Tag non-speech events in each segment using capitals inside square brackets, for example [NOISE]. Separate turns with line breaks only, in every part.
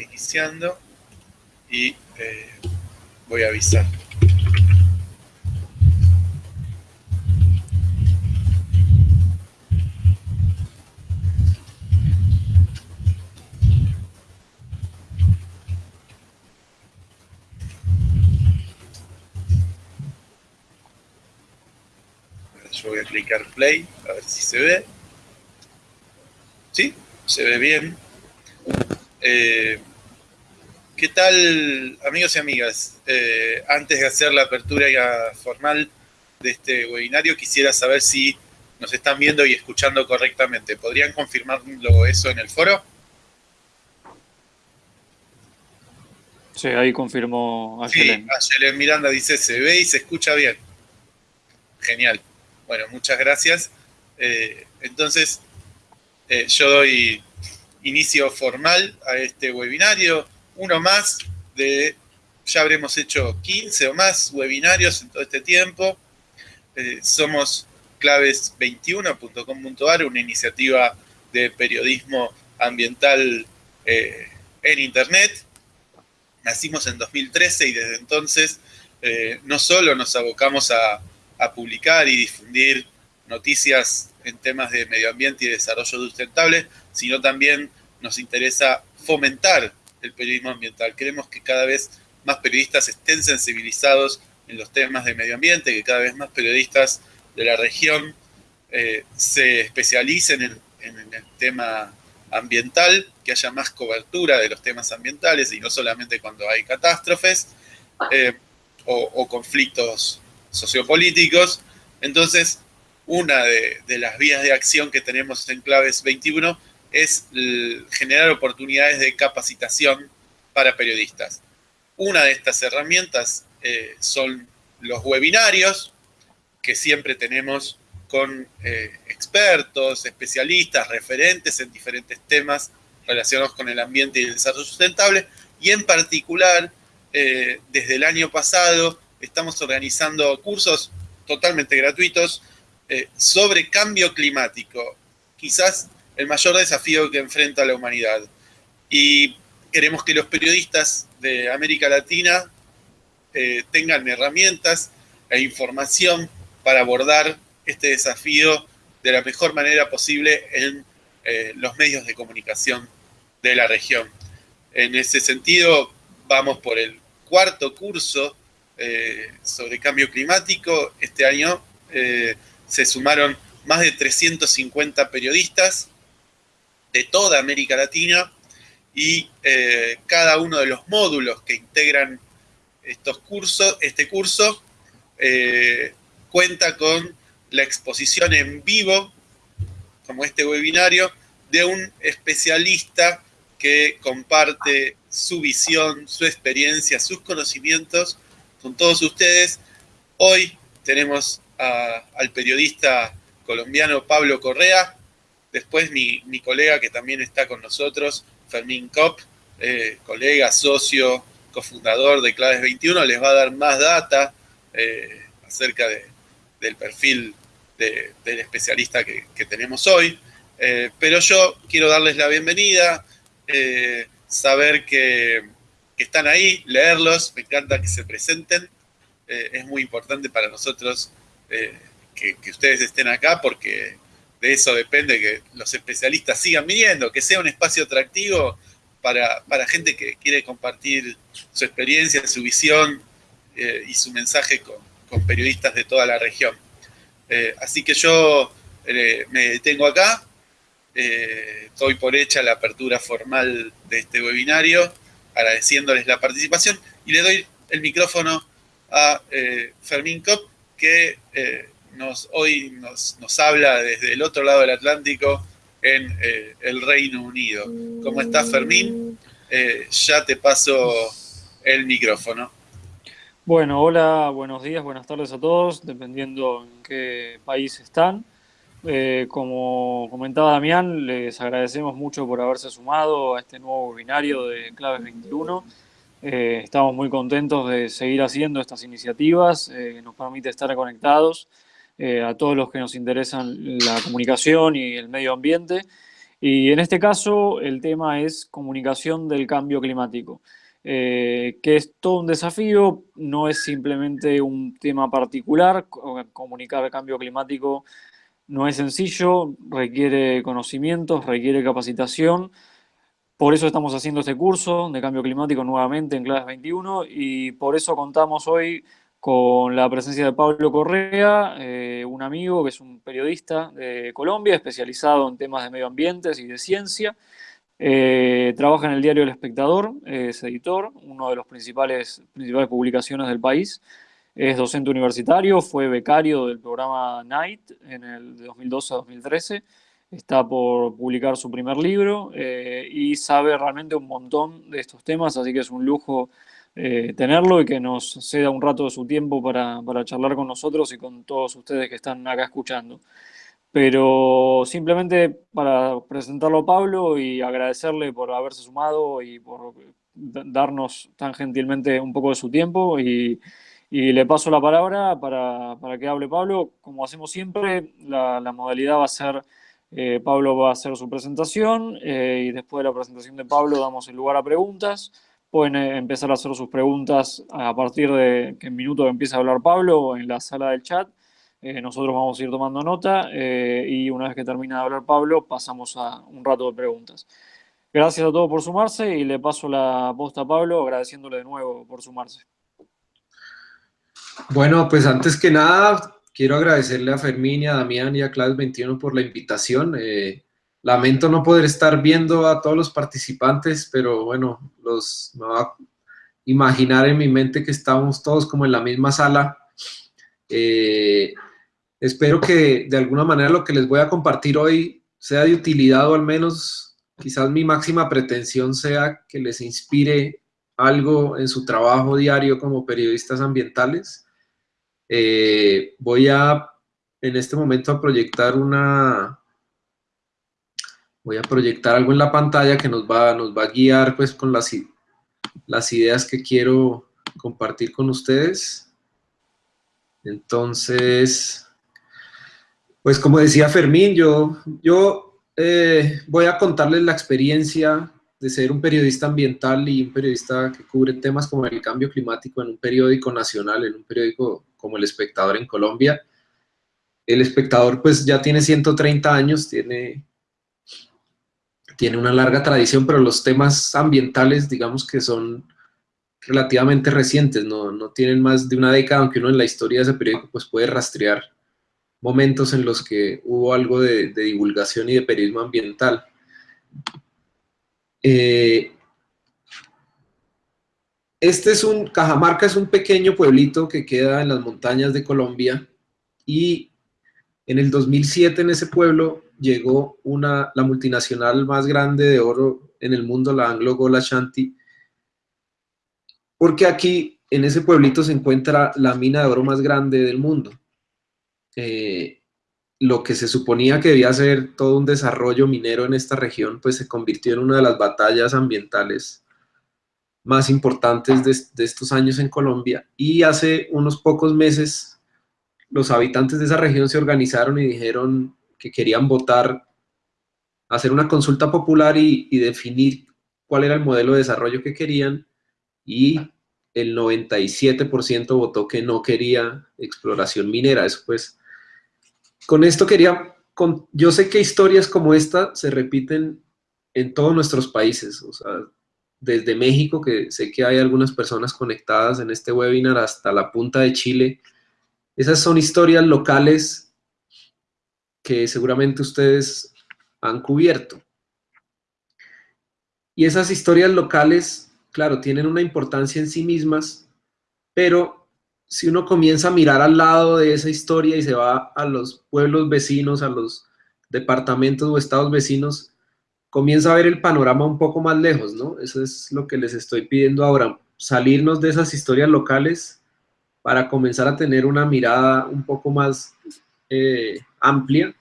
iniciando y eh, voy a avisar. Yo voy a clicar play, a ver si se ve. ¿Sí? Se ve bien. Eh, ¿Qué tal, amigos y amigas? Eh, antes de hacer la apertura formal de este webinario, quisiera saber si nos están viendo y escuchando correctamente. ¿Podrían confirmarlo eso en el foro?
Sí, ahí confirmó
Ayelen. Sí, Ayelen Miranda dice, se ve y se escucha bien. Genial. Bueno, muchas gracias. Eh, entonces, eh, yo doy inicio formal a este webinario uno más de, ya habremos hecho 15 o más webinarios en todo este tiempo. Eh, somos claves21.com.ar, una iniciativa de periodismo ambiental eh, en Internet. Nacimos en 2013 y desde entonces eh, no solo nos abocamos a, a publicar y difundir noticias en temas de medio ambiente y desarrollo sustentable, sino también nos interesa fomentar el periodismo ambiental. Queremos que cada vez más periodistas estén sensibilizados en los temas de medio ambiente, que cada vez más periodistas de la región eh, se especialicen en, el tema ambiental, que haya más cobertura de los temas ambientales y no solamente cuando hay catástrofes eh, o, conflictos sociopolíticos. Entonces, una de, las vías de acción que tenemos en Claves 21 es generar oportunidades de capacitación para periodistas. Una de estas herramientas eh, son los webinarios, que siempre tenemos con eh, expertos, especialistas, referentes en diferentes temas relacionados con el ambiente y el desarrollo sustentable, y en particular, eh, desde el año pasado, estamos organizando cursos totalmente gratuitos sobre cambio climático. Quizás el mayor desafío que enfrenta la humanidad. Y queremos que los periodistas de América Latina eh, tengan herramientas e información para abordar este desafío de la mejor manera posible en eh, los medios de comunicación de la región. En ese sentido, vamos por el cuarto curso eh, sobre cambio climático. Este año se sumaron más de 350 periodistas de toda América Latina y eh, cada uno de los módulos que integran estos cursos, este curso eh, cuenta con la exposición en vivo, como este webinario, de un especialista que comparte su visión, su experiencia, sus conocimientos con todos ustedes. Hoy tenemos al periodista colombiano Pablo Correa, Después mi, colega que también está con nosotros, Fermín Kopp, eh, colega, socio, cofundador de Claves 21, les va a dar más data eh, acerca del perfil del especialista que, tenemos hoy. Eh, pero yo quiero darles la bienvenida, saber que, están ahí, leerlos, me encanta que se presenten. es muy importante para nosotros que, ustedes estén acá porque de eso depende que los especialistas sigan viniendo, que sea un espacio atractivo para, gente que quiere compartir su experiencia, su visión eh, y su mensaje con, periodistas de toda la región. Eh, así que yo eh, me detengo acá, doy por hecha la apertura formal de este webinario, agradeciéndoles la participación y le doy el micrófono a Fermín Kopp, que nos, hoy nos, habla desde el otro lado del Atlántico en eh, el Reino Unido. ¿Cómo estás, Fermín? Eh, ya te paso el micrófono.
Bueno, hola, buenos días, buenas tardes a todos, dependiendo en qué país están. Eh, como comentaba Damián, les agradecemos mucho por haberse sumado a este nuevo webinario de Claves 21. Estamos muy contentos de seguir haciendo estas iniciativas, nos permite estar conectados eh, a todos los que nos interesan la comunicación y el medio ambiente. Y en este caso el tema es comunicación del cambio climático, eh, que es todo un desafío, no es simplemente un tema particular, comunicar el cambio climático no es sencillo, requiere conocimientos, requiere capacitación, por eso estamos haciendo este curso de cambio climático nuevamente en Claves 21 y por eso contamos hoy con la presencia de Pablo Correa, eh, un amigo que es un periodista de Colombia, especializado en temas de medio ambiente y de ciencia. Eh, trabaja en el diario El Espectador, es editor, una de las principales, principales publicaciones del país. Es docente universitario, fue becario del programa Night en el de 2012 a 2013. Está por publicar su primer libro eh, y sabe realmente un montón de estos temas, así que es un lujo eh, tenerlo y que nos ceda un rato de su tiempo para, para, charlar con nosotros y con todos ustedes que están acá escuchando. Pero simplemente para presentarlo a Pablo y agradecerle por haberse sumado y por darnos tan gentilmente un poco de su tiempo y, y le paso la palabra para, para, que hable Pablo. Como hacemos siempre, la, la modalidad va a ser, eh, Pablo va a hacer su presentación eh, y después de la presentación de Pablo damos el lugar a preguntas pueden eh, empezar a hacer sus preguntas a partir de que en minuto empiece a hablar Pablo en la sala del chat. Nosotros vamos a ir tomando nota y una vez que termine de hablar Pablo pasamos a un rato de preguntas. Gracias a todos por sumarse y le paso la posta a Pablo agradeciéndole de nuevo por sumarse.
Bueno, pues antes que nada quiero agradecerle a Fermín y a Damián y a Claves 21 por la invitación. Lamento no poder estar viendo a todos los participantes, pero bueno, los, me va a imaginar en mi mente que estamos todos como en la misma sala. Eh, espero que de alguna manera lo que les voy a compartir hoy sea de utilidad o al menos quizás mi máxima pretensión sea que les inspire algo en su trabajo diario como periodistas ambientales. Eh, voy a en este momento a proyectar una, voy a proyectar algo en la pantalla que nos va, nos va a guiar pues con las, las ideas que quiero compartir con ustedes. Entonces, pues como decía Fermín, yo, yo eh, voy a contarles la experiencia de ser un periodista ambiental y un periodista que cubre temas como el cambio climático en un periódico nacional, en un periódico como El Espectador en Colombia. El Espectador pues ya tiene 130 años, tiene tiene una larga tradición, pero los temas ambientales, digamos que son relativamente recientes, no, no, tienen más de una década, aunque uno en la historia de ese periódico pues puede rastrear momentos en los que hubo algo de, divulgación y de periodismo ambiental. Eh, este es un, Cajamarca es un pequeño pueblito que queda en las montañas de Colombia y en el 2007 en ese pueblo llegó una, la multinacional más grande de oro en el mundo, la Anglo Gold Ashanti, porque aquí en ese pueblito se encuentra la mina de oro más grande del mundo. Eh, lo que se suponía que debía ser todo un desarrollo minero en esta región, pues se convirtió en una de las batallas ambientales más importantes de, estos años en Colombia. Y hace unos pocos meses los habitantes de esa región se organizaron y dijeron que querían votar, hacer una consulta popular y, definir cuál era el modelo de desarrollo que querían y el 97% votó que no quería exploración minera. Después, con esto quería, yo sé que historias como esta se repiten en todos nuestros países, o sea, desde México, que sé que hay algunas personas conectadas en este webinar, hasta la punta de Chile. Esas son historias locales que seguramente ustedes han cubierto. Y esas historias locales, claro, tienen una importancia en sí mismas, pero si uno comienza a mirar al lado de esa historia y se va a los pueblos vecinos, a los departamentos o estados vecinos, comienza a ver el panorama un poco más lejos, ¿no? Eso es lo que les estoy pidiendo ahora, salirnos de esas historias locales para comenzar a tener una mirada un poco más eh, amplia.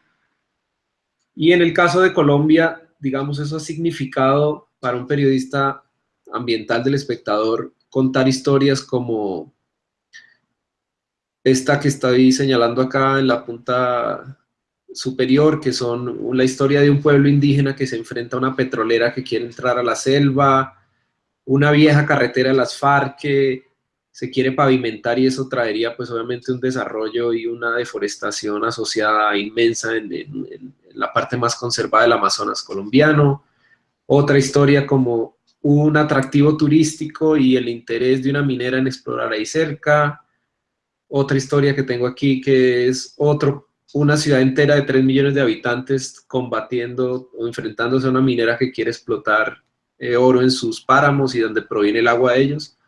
Y en el caso de Colombia, digamos, eso ha significado para un periodista ambiental del espectador contar historias como esta que estoy señalando acá en la punta superior, que son la historia de un pueblo indígena que se enfrenta a una petrolera que quiere entrar a la selva, una vieja carretera de las FARC que se quiere pavimentar y eso traería pues obviamente un desarrollo y una deforestación asociada inmensa en, la parte más conservada del Amazonas colombiano. Otra historia como un atractivo turístico y el interés de una minera en explorar ahí cerca. Otra historia que tengo aquí que es otro, una ciudad entera de 3 millones de habitantes combatiendo o enfrentándose a una minera que quiere explotar eh, oro en sus páramos y donde proviene el agua de ellos.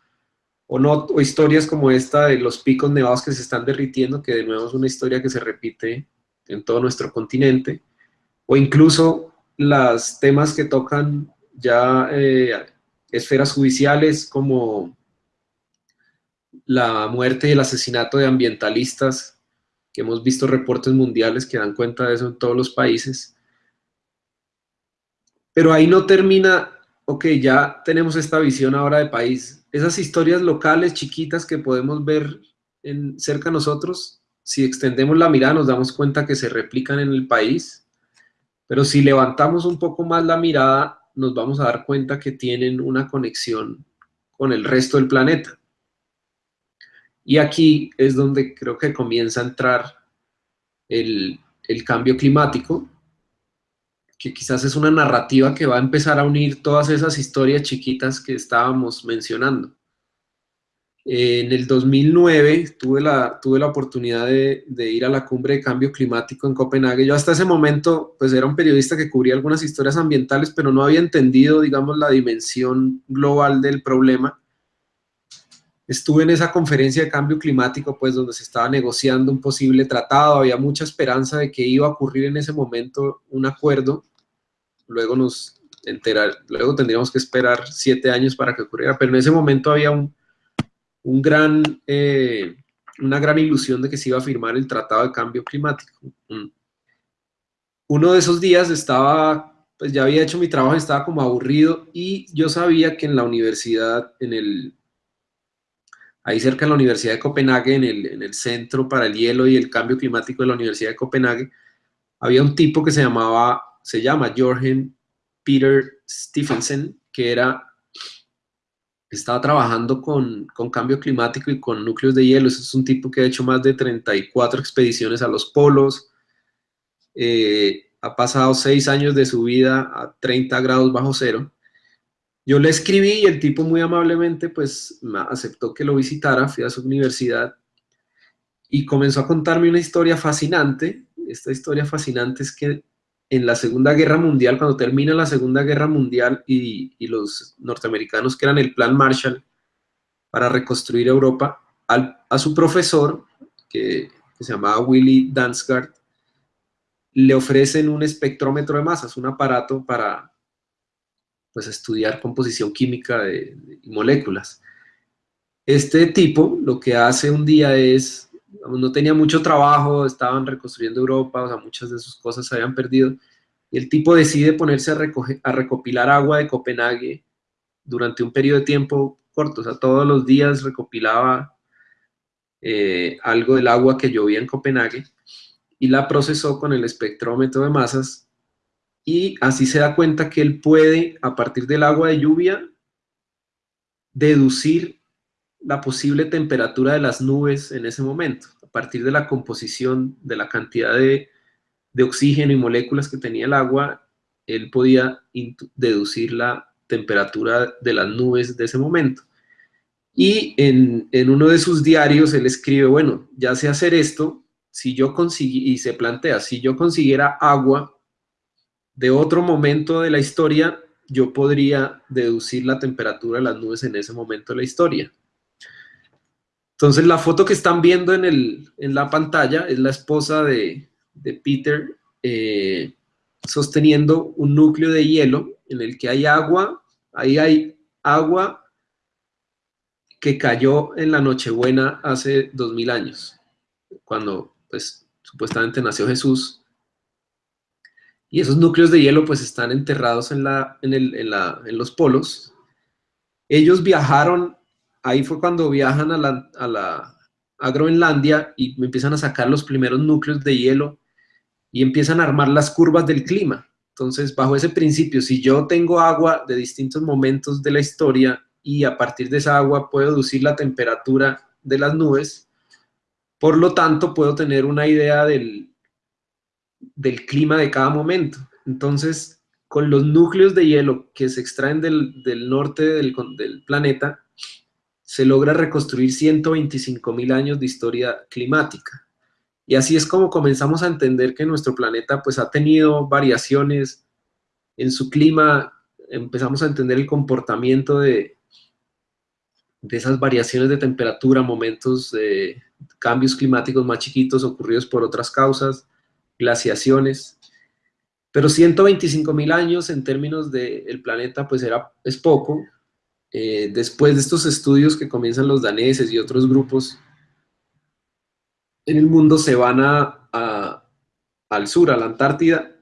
O, no, o historias como esta de los picos nevados que se están derritiendo, que de nuevo es una historia que se repite en todo nuestro continente. O incluso los temas que tocan ya eh, esferas judiciales como la muerte y el asesinato de ambientalistas, que hemos visto reportes mundiales que dan cuenta de eso en todos los países. Pero ahí no termina, ok, ya tenemos esta visión ahora de país. Esas historias locales, chiquitas que podemos ver en, cerca de nosotros, si extendemos la mirada nos damos cuenta que se replican en el país, pero si levantamos un poco más la mirada, nos vamos a dar cuenta que tienen una conexión con el resto del planeta. Y aquí es donde creo que comienza a entrar el, cambio climático, que quizás es una narrativa que va a empezar a unir todas esas historias chiquitas que estábamos mencionando. En el 2009 tuve la, tuve la oportunidad de, ir a la cumbre de cambio climático en Copenhague. Yo hasta ese momento pues era un periodista que cubría algunas historias ambientales, pero no había entendido, digamos, la dimensión global del problema. Estuve en esa conferencia de cambio climático, pues donde se estaba negociando un posible tratado, había mucha esperanza de que iba a ocurrir en ese momento un acuerdo. Luego nos enterar, luego tendríamos que esperar siete años para que ocurriera, pero en ese momento había un, un gran, eh, una gran ilusión de que se iba a firmar el Tratado de Cambio Climático. Mm. Uno de esos días estaba, pues ya había hecho mi trabajo, estaba como aburrido y yo sabía que en la universidad, en el, ahí cerca de la Universidad de Copenhague, en el, en el Centro para el Hielo y el Cambio Climático de la Universidad de Copenhague, había un tipo que se llamaba, se llama Jorgen Peter Stephenson, que era estaba trabajando con, cambio climático y con núcleos de hielo. es un tipo que ha hecho más de 34 expediciones a los polos. Eh, ha pasado seis años de su vida a 30 grados bajo cero. Yo le escribí y el tipo muy amablemente pues aceptó que lo visitara, fui a su universidad y comenzó a contarme una historia fascinante. Esta historia fascinante es que en la Segunda Guerra Mundial, cuando termina la Segunda Guerra Mundial y, los norteamericanos que eran el Plan Marshall para reconstruir Europa, a su profesor, que, se llamaba Willy Dansgaard, le ofrecen un espectrómetro de masas, un aparato para pues, estudiar composición química de, moléculas. Este tipo lo que hace un día es no tenía mucho trabajo, estaban reconstruyendo Europa, o sea, muchas de sus cosas se habían perdido, y el tipo decide ponerse a, a recopilar agua de Copenhague durante un periodo de tiempo corto, o sea, todos los días recopilaba eh, algo del agua que llovía en Copenhague, y la procesó con el espectrómetro de masas, y así se da cuenta que él puede, a partir del agua de lluvia, deducir la posible temperatura de las nubes en ese momento, a partir de la composición, de la cantidad de, oxígeno y moléculas que tenía el agua, él podía deducir la temperatura de las nubes de ese momento. Y en, uno de sus diarios él escribe, bueno, ya sé hacer esto, si yo conseguí, y se plantea, si yo consiguiera agua de otro momento de la historia, yo podría deducir la temperatura de las nubes en ese momento de la historia. Entonces la foto que están viendo en, el, en la pantalla es la esposa de, Peter eh, sosteniendo un núcleo de hielo en el que hay agua, ahí hay agua que cayó en la Nochebuena hace dos mil años, cuando pues supuestamente nació Jesús. Y esos núcleos de hielo pues están enterrados en, la, en, el, en, la, en los polos. Ellos viajaron ahí fue cuando viajan a la, a Groenlandia y empiezan a sacar los primeros núcleos de hielo y empiezan a armar las curvas del clima. Entonces, bajo ese principio, si yo tengo agua de distintos momentos de la historia y a partir de esa agua puedo deducir la temperatura de las nubes, por lo tanto puedo tener una idea del, del clima de cada momento. Entonces, con los núcleos de hielo que se extraen del, norte del, del, planeta, se logra reconstruir 125 mil años de historia climática. Y así es como comenzamos a entender que nuestro planeta pues ha tenido variaciones en su clima, empezamos a entender el comportamiento de, de esas variaciones de temperatura, momentos de cambios climáticos más chiquitos ocurridos por otras causas, glaciaciones. Pero 125 mil años en términos del planeta pues era, es poco. Eh, después de estos estudios que comienzan los daneses y otros grupos en el mundo se van a, al sur, a la Antártida,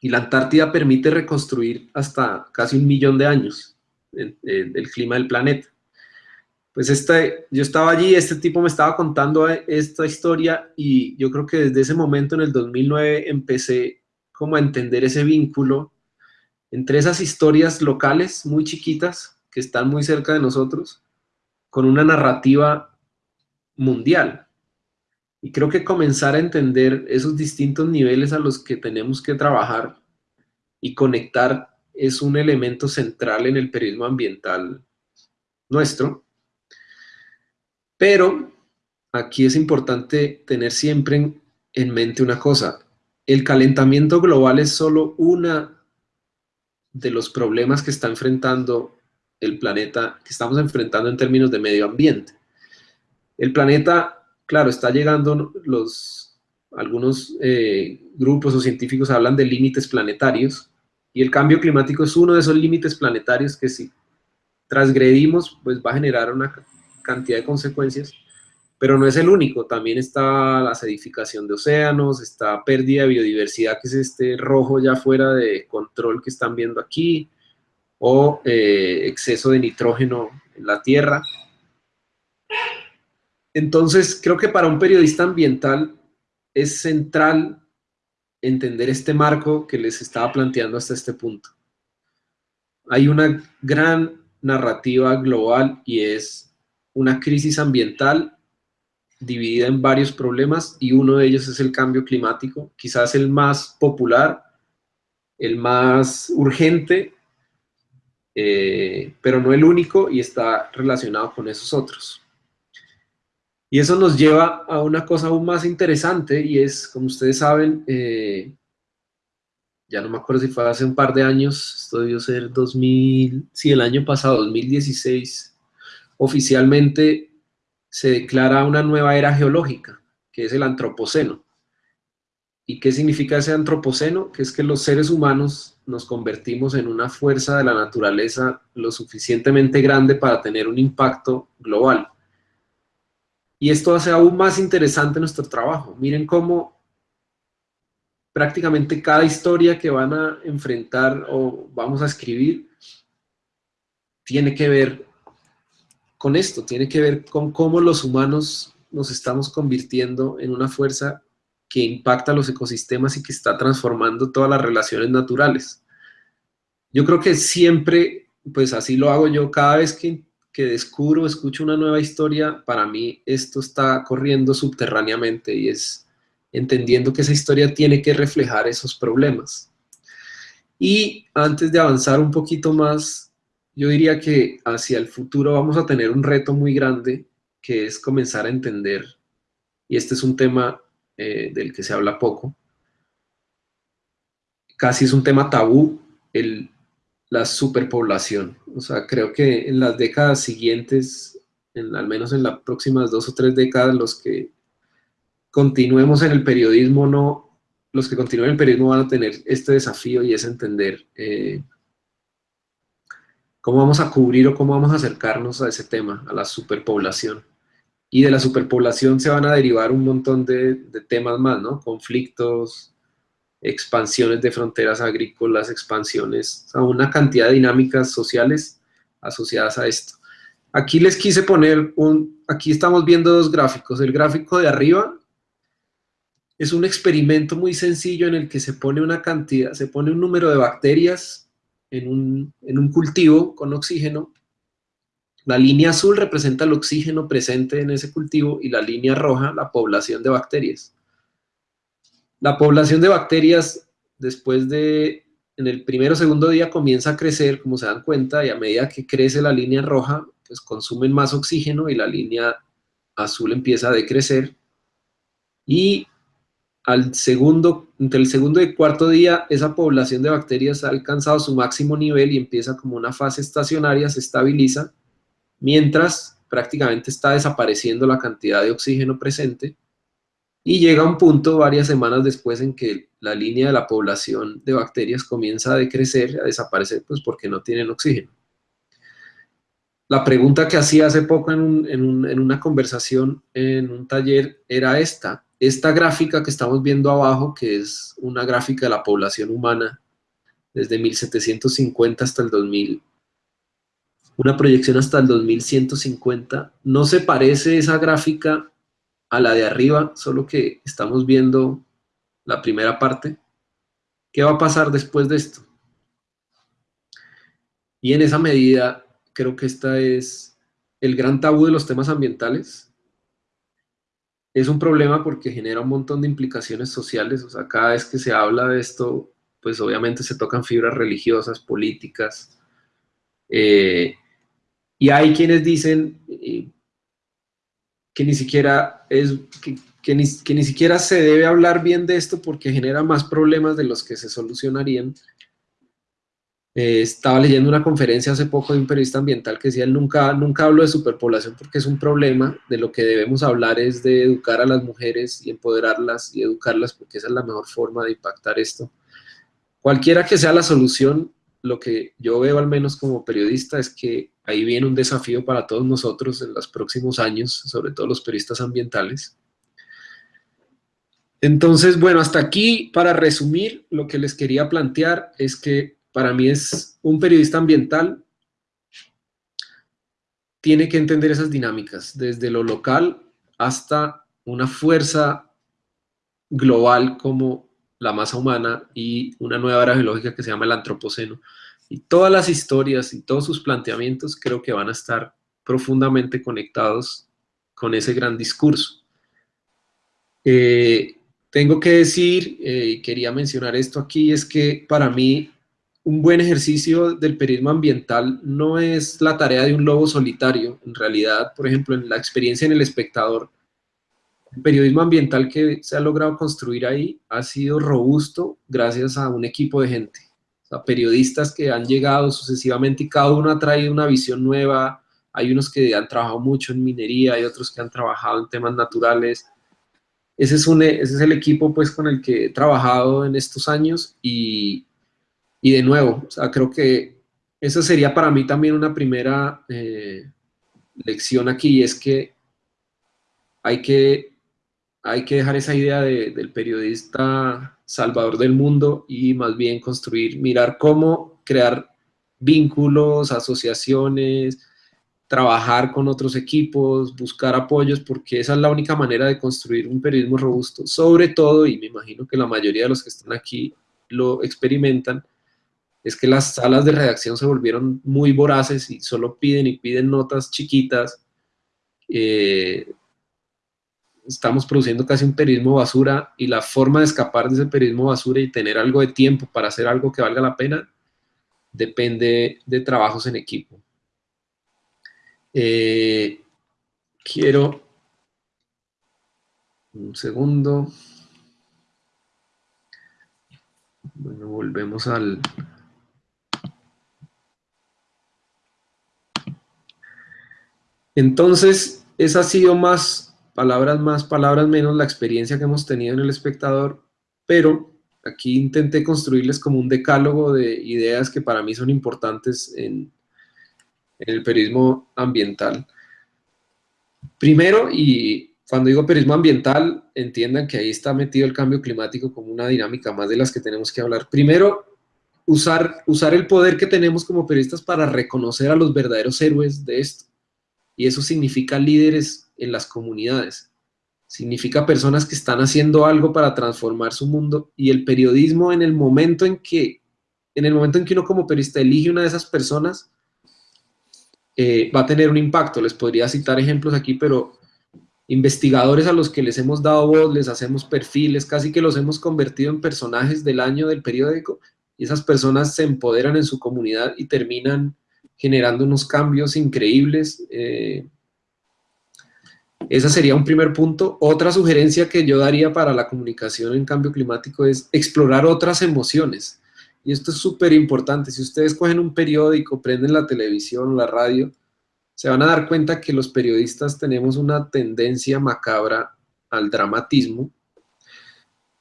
y la Antártida permite reconstruir hasta casi un millón de años el, clima del planeta. Pues este, yo estaba allí, este tipo me estaba contando esta historia y yo creo que desde ese momento, en el 2009, empecé como a entender ese vínculo entre esas historias locales muy chiquitas que están muy cerca de nosotros con una narrativa mundial. Y creo que comenzar a entender esos distintos niveles a los que tenemos que trabajar y conectar es un elemento central en el periodismo ambiental nuestro. Pero aquí es importante tener siempre en, mente una cosa. El calentamiento global es solo una de los problemas que está enfrentando el planeta, que estamos enfrentando en términos de medio ambiente. El planeta claro, está llegando los, algunos eh, grupos o científicos hablan de límites planetarios, y el cambio climático es uno de esos límites planetarios que si transgredimos, pues va a generar una cantidad de consecuencias, pero no es el único, también está la acidificación de océanos, está pérdida de biodiversidad, que es este rojo ya fuera de control que están viendo aquí, o eh, exceso de nitrógeno en la Tierra, entonces, creo que para un periodista ambiental es central entender este marco que les estaba planteando hasta este punto. Hay una gran narrativa global y es una crisis ambiental dividida en varios problemas y uno de ellos es el cambio climático, quizás el más popular, el más urgente, eh, pero no el único y está relacionado con esos otros. Y eso nos lleva a una cosa aún más interesante y es, como ustedes saben, eh, ya no me acuerdo si fue hace un par de años, esto debió ser 2000, sí, el año pasado, 2016, oficialmente se declara una nueva era geológica, que es el antropoceno. ¿Y qué significa ese antropoceno? Que es que los seres humanos nos convertimos en una fuerza de la naturaleza lo suficientemente grande para tener un impacto global. Y esto hace aún más interesante nuestro trabajo. Miren cómo prácticamente cada historia que van a enfrentar o vamos a escribir tiene que ver con esto, tiene que ver con cómo los humanos nos estamos convirtiendo en una fuerza que impacta los ecosistemas y que está transformando todas las relaciones naturales. Yo creo que siempre, pues así lo hago yo, cada vez que que descubro, escucho una nueva historia, para mí esto está corriendo subterráneamente y es entendiendo que esa historia tiene que reflejar esos problemas. Y antes de avanzar un poquito más, yo diría que hacia el futuro vamos a tener un reto muy grande, que es comenzar a entender, y este es un tema eh, del que se habla poco, casi es un tema tabú, el la superpoblación. O sea, creo que en las décadas siguientes, en, al menos en las próximas dos o tres décadas, los que continuemos en el periodismo, no, los que continúen en el periodismo van a tener este desafío y es entender eh, cómo vamos a cubrir o cómo vamos a acercarnos a ese tema, a la superpoblación. Y de la superpoblación se van a derivar un montón de, de temas más, ¿no? Conflictos, expansiones de fronteras agrícolas, expansiones, a una cantidad de dinámicas sociales asociadas a esto. Aquí les quise poner un, aquí estamos viendo dos gráficos, el gráfico de arriba es un experimento muy sencillo en el que se pone una cantidad, se pone un número de bacterias en un, en un cultivo con oxígeno. La línea azul representa el oxígeno presente en ese cultivo y la línea roja la población de bacterias. La población de bacterias después de, en el primero o segundo día comienza a crecer, como se dan cuenta, y a medida que crece la línea roja, pues consumen más oxígeno y la línea azul empieza a decrecer. Y al segundo, entre el segundo y cuarto día, esa población de bacterias ha alcanzado su máximo nivel y empieza como una fase estacionaria, se estabiliza, mientras prácticamente está desapareciendo la cantidad de oxígeno presente, y llega un punto varias semanas después en que la línea de la población de bacterias comienza a decrecer, a desaparecer, pues porque no tienen oxígeno. La pregunta que hacía hace poco en, en una conversación en un taller era esta, esta gráfica que estamos viendo abajo, que es una gráfica de la población humana desde 1750 hasta el 2000, una proyección hasta el 2150, no se parece esa gráfica a la de arriba, solo que estamos viendo la primera parte. ¿Qué va a pasar después de esto? Y en esa medida, creo que esta es el gran tabú de los temas ambientales, es un problema porque genera un montón de implicaciones sociales, o sea, cada vez que se habla de esto, pues obviamente se tocan fibras religiosas, políticas, eh, y hay quienes dicen eh, que ni siquiera es, que, ni, que ni siquiera se debe hablar bien de esto porque genera más problemas de los que se solucionarían, eh, estaba leyendo una conferencia hace poco de un periodista ambiental que decía, él nunca, nunca hablo de superpoblación porque es un problema, de lo que debemos hablar es de educar a las mujeres y empoderarlas y educarlas porque esa es la mejor forma de impactar esto. Cualquiera que sea la solución, lo que yo veo al menos como periodista es que ahí viene un desafío para todos nosotros en los próximos años, sobre todo los periodistas ambientales. Entonces, bueno, hasta aquí, para resumir, lo que les quería plantear es que para mí es un periodista ambiental, tiene que entender esas dinámicas, desde lo local hasta una fuerza global como la masa humana y una nueva era geológica que se llama el antropoceno. Y todas las historias y todos sus planteamientos creo que van a estar profundamente conectados con ese gran discurso. Eh, tengo que decir, eh, y quería mencionar esto aquí, es que para mí un buen ejercicio del periodismo ambiental no es la tarea de un lobo solitario. En realidad, por ejemplo, en la experiencia en El Espectador, el periodismo ambiental que se ha logrado construir ahí ha sido robusto gracias a un equipo de gente. O sea, periodistas que han llegado sucesivamente y cada uno ha traído una visión nueva. Hay unos que han trabajado mucho en minería, hay otros que han trabajado en temas naturales. Ese es, un, ese es el equipo pues, con el que he trabajado en estos años y, y de nuevo, creo que esa sería para mí también una primera eh, lección aquí, es que hay que, hay que dejar esa idea del periodista salvador del mundo y más bien construir, mirar cómo crear vínculos, asociaciones, trabajar con otros equipos, buscar apoyos, porque esa es la única manera de construir un periodismo robusto. Sobre todo, y me imagino que la mayoría de los que están aquí lo experimentan, es que las salas de redacción se volvieron muy voraces y solo piden y piden notas chiquitas. Eh, estamos produciendo casi un periodismo basura y la forma de escapar de ese periodismo basura y tener algo de tiempo para hacer algo que valga la pena depende de trabajos en equipo. Eh, quiero un segundo. Bueno, volvemos al, Entonces, esa ha sido más, palabras más, palabras menos, la experiencia que hemos tenido en el espectador, pero aquí intenté construirles como un decálogo de ideas que para mí son importantes en, el periodismo ambiental. Primero, y cuando digo periodismo ambiental, entiendan que ahí está metido el cambio climático como una dinámica más de las que tenemos que hablar. Primero, usar, usar el poder que tenemos como periodistas para reconocer a los verdaderos héroes de esto y eso significa líderes en las comunidades. significa personas que están haciendo algo para transformar su mundo y el periodismo en el momento en que, en el momento en que uno como periodista elige una de esas personas, eh, va a tener un impacto. Les podría citar ejemplos aquí, pero investigadores a los que les hemos dado voz, les hacemos perfiles, casi que los hemos convertido en personajes del año del periódico y esas personas se empoderan en su comunidad y terminan generando unos cambios increíbles. Eh, ese sería un primer punto. Otra sugerencia que yo daría para la comunicación en cambio climático es explorar otras emociones. Y esto es súper importante. Si ustedes cogen un periódico, prenden la televisión la radio, se van a dar cuenta que los periodistas tenemos una tendencia macabra al dramatismo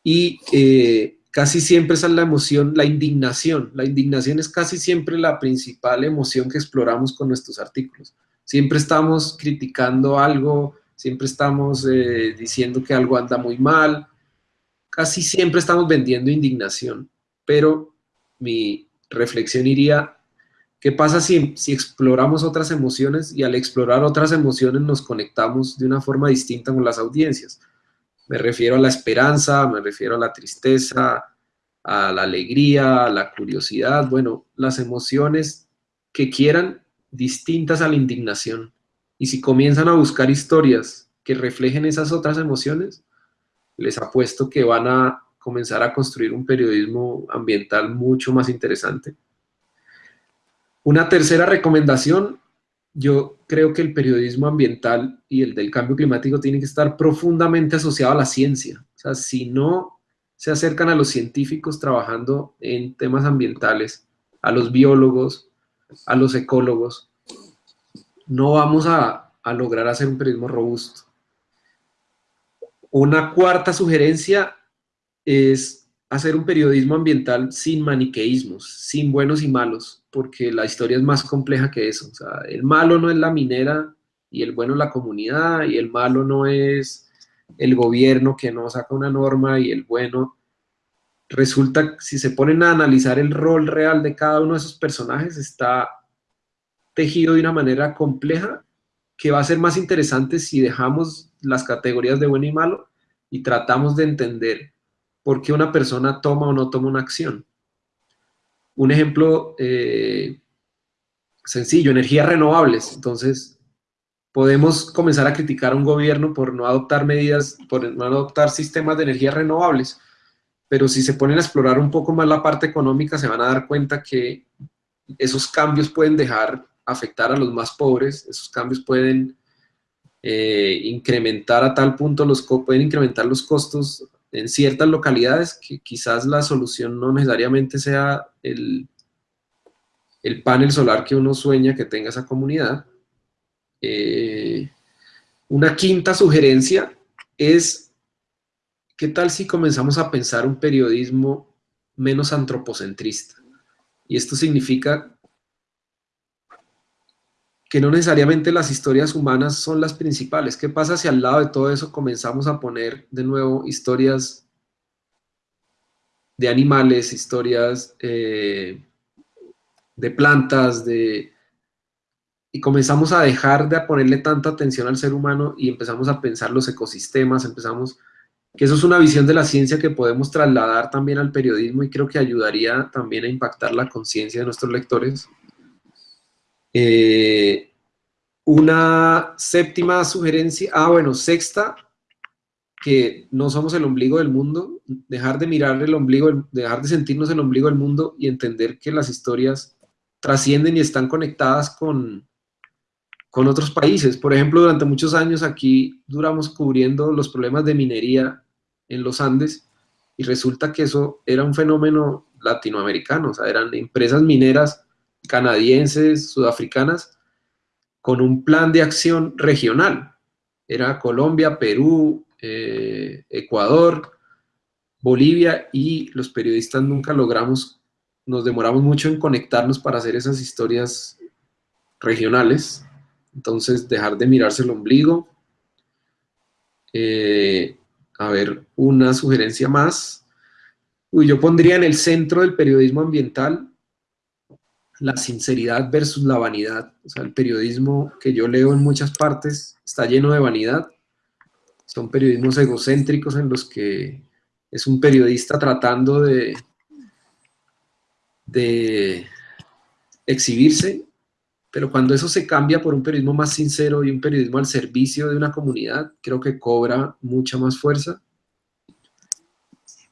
y eh, casi siempre esa es la emoción, la indignación. La indignación es casi siempre la principal emoción que exploramos con nuestros artículos. Siempre estamos criticando algo, siempre estamos eh, diciendo que algo anda muy mal, casi siempre estamos vendiendo indignación, pero mi reflexión iría, ¿qué pasa si, si exploramos otras emociones y al explorar otras emociones nos conectamos de una forma distinta con las audiencias? Me refiero a la esperanza, me refiero a la tristeza, a la alegría, a la curiosidad, bueno, las emociones que quieran distintas a la indignación. Y si comienzan a buscar historias que reflejen esas otras emociones, les apuesto que van a comenzar a construir un periodismo ambiental mucho más interesante. Una tercera recomendación, yo creo que el periodismo ambiental y el del cambio climático tienen que estar profundamente asociado a la ciencia. O sea, si no se acercan a los científicos trabajando en temas ambientales, a los biólogos, a los ecólogos, no vamos a, lograr hacer un periodismo robusto. Una cuarta sugerencia es hacer un periodismo ambiental sin maniqueísmos, sin buenos y malos, porque la historia es más compleja que eso. el malo no es la minera y el bueno es la comunidad y el malo no es el gobierno que no saca una norma y el bueno... Resulta, si se ponen a analizar el rol real de cada uno de esos personajes, está tejido de una manera compleja que va a ser más interesante si dejamos las categorías de bueno y malo y tratamos de entender por qué una persona toma o no toma una acción. Un ejemplo eh, sencillo, energías renovables. Entonces, podemos comenzar a criticar a un gobierno por no adoptar medidas, por no adoptar sistemas de energías renovables, pero si se ponen a explorar un poco más la parte económica, se van a dar cuenta que esos cambios pueden dejar afectar a los más pobres, esos cambios pueden eh, incrementar a tal punto, los pueden incrementar los costos en ciertas localidades, que quizás la solución no necesariamente sea el, el panel solar que uno sueña que tenga esa comunidad. Eh, una quinta sugerencia es, ¿qué tal si comenzamos a pensar un periodismo menos antropocentrista? Y esto significa que no necesariamente las historias humanas son las principales. ¿Qué pasa si al lado de todo eso comenzamos a poner de nuevo historias de animales, historias eh, de plantas, de... y comenzamos a dejar de ponerle tanta atención al ser humano y empezamos a pensar los ecosistemas, empezamos... que eso es una visión de la ciencia que podemos trasladar también al periodismo y creo que ayudaría también a impactar la conciencia de nuestros lectores. Eh, una séptima sugerencia, ah bueno, sexta, que no somos el ombligo del mundo, dejar de mirar el ombligo, dejar de sentirnos el ombligo del mundo y entender que las historias trascienden y están conectadas con, con otros países. Por ejemplo, durante muchos años aquí duramos cubriendo los problemas de minería en los Andes y resulta que eso era un fenómeno latinoamericano, o sea, eran empresas mineras canadienses, sudafricanas, con un plan de acción regional. Era Colombia, Perú, eh, Ecuador, Bolivia y los periodistas nunca logramos, nos demoramos mucho en conectarnos para hacer esas historias regionales. Entonces, dejar de mirarse el ombligo. Eh, a ver, una sugerencia más. Uy, yo pondría en el centro del periodismo ambiental la sinceridad versus la vanidad. O sea, el periodismo que yo leo en muchas partes está lleno de vanidad. son periodismos egocéntricos en los que es un periodista tratando de, de exhibirse, pero cuando eso se cambia por un periodismo más sincero y un periodismo al servicio de una comunidad, creo que cobra mucha más fuerza.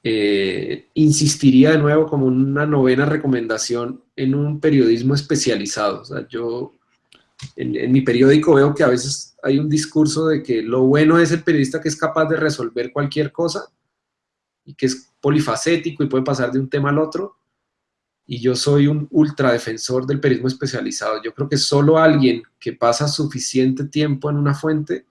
Eh, insistiría de nuevo como una novena recomendación en un periodismo especializado. O sea, yo en, mi periódico veo que a veces hay un discurso de que lo bueno es el periodista que es capaz de resolver cualquier cosa y que es polifacético y puede pasar de un tema al otro. Y yo soy un ultra defensor del periodismo especializado. Yo creo que solo alguien que pasa suficiente tiempo en una fuente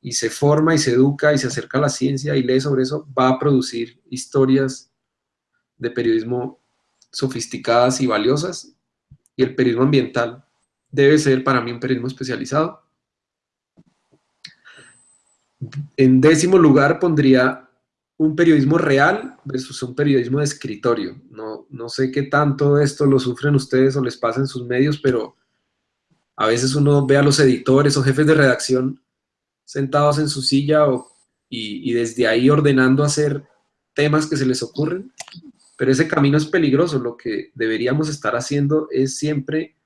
y se forma y se educa y se acerca a la ciencia y lee sobre eso, va a producir historias de periodismo sofisticadas y valiosas. Y el periodismo ambiental debe ser para mí un periodismo especializado. En décimo lugar pondría un periodismo real versus un periodismo de escritorio. No, no sé qué tanto esto lo sufren ustedes o les pasa en sus medios, pero a veces uno ve a los editores o jefes de redacción sentados en su silla y, desde ahí ordenando hacer temas que se les ocurren, pero ese camino es peligroso. Lo que deberíamos estar haciendo es siempre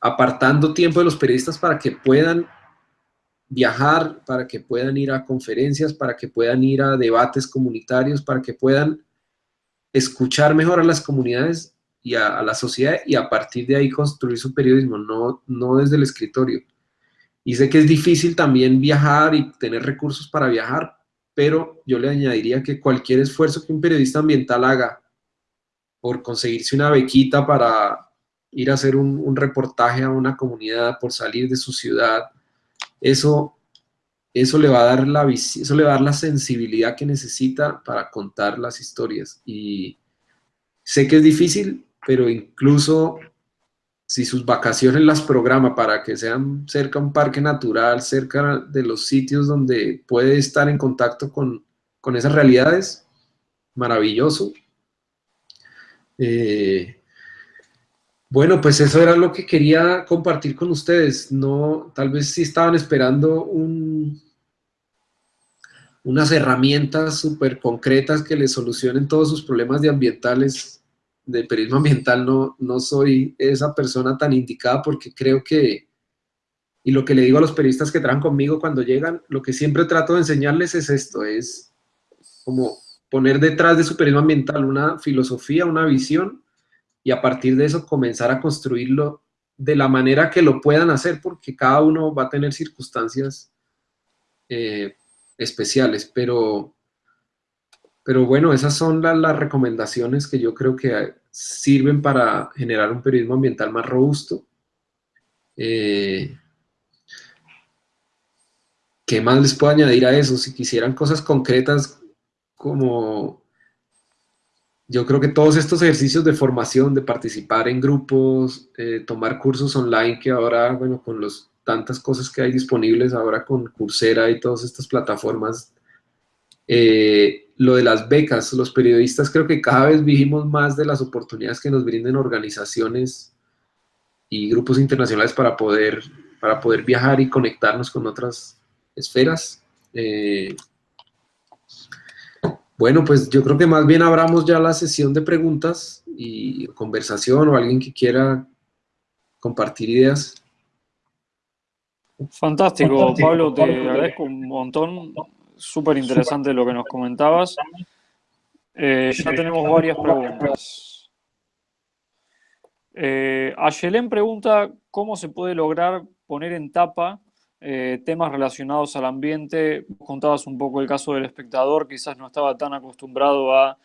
apartando tiempo de los periodistas para que puedan viajar, para que puedan ir a conferencias, para que puedan ir a debates comunitarios, para que puedan escuchar mejor a las comunidades y a, la sociedad y a partir de ahí construir su periodismo, no, no desde el escritorio. Y sé que es difícil también viajar y tener recursos para viajar, pero yo le añadiría que cualquier esfuerzo que un periodista ambiental haga por conseguirse una bequita para ir a hacer un, reportaje a una comunidad, por salir de su ciudad, eso, eso, le va a dar la, eso le va a dar la sensibilidad que necesita para contar las historias. Y sé que es difícil, pero incluso si sus vacaciones las programa para que sean cerca a un parque natural, cerca de los sitios donde puede estar en contacto con, esas realidades, maravilloso. Eh, bueno, pues eso era lo que quería compartir con ustedes. No, tal vez si estaban esperando unas herramientas súper concretas que les solucionen todos sus problemas de ambientales de periodismo ambiental no, no soy esa persona tan indicada porque creo que, y lo que le digo a los periodistas que trabajan conmigo cuando llegan, lo que siempre trato de enseñarles es esto, es como poner detrás de su periodismo ambiental una filosofía, una visión, y a partir de eso comenzar a construirlo de la manera que lo puedan hacer, porque cada uno va a tener circunstancias eh, especiales, pero pero bueno, esas son las recomendaciones que yo creo que sirven para generar un periodismo ambiental más robusto. Eh, ¿Qué más les puedo añadir a eso? Si quisieran cosas concretas como... Yo creo que todos estos ejercicios de formación, de participar en grupos, eh, tomar cursos online, que ahora, bueno, con los tantas cosas que hay disponibles ahora con Coursera y todas estas plataformas, eh, lo de las becas, los periodistas creo que cada vez vivimos más de las oportunidades que nos brinden organizaciones y grupos internacionales para poder, para poder viajar y conectarnos con otras esferas. Eh, bueno, pues yo creo que más bien abramos ya la sesión de preguntas y conversación o alguien que quiera compartir ideas.
Fantástico, Pablo, te agradezco un montón súper interesante lo que nos comentabas. Eh, ya tenemos varias preguntas. Eh, Ayelén pregunta cómo se puede lograr poner en tapa eh, temas relacionados al ambiente. Contabas un poco el caso del espectador, quizás no estaba tan acostumbrado a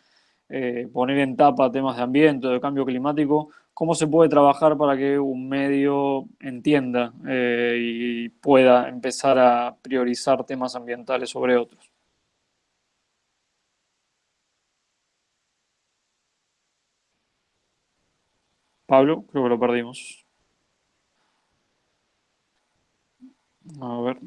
eh, poner en tapa temas de ambiente, de cambio climático. ¿Cómo se puede trabajar para que un medio entienda eh, y pueda empezar a priorizar temas ambientales sobre otros? Pablo, creo que lo perdimos. A ver.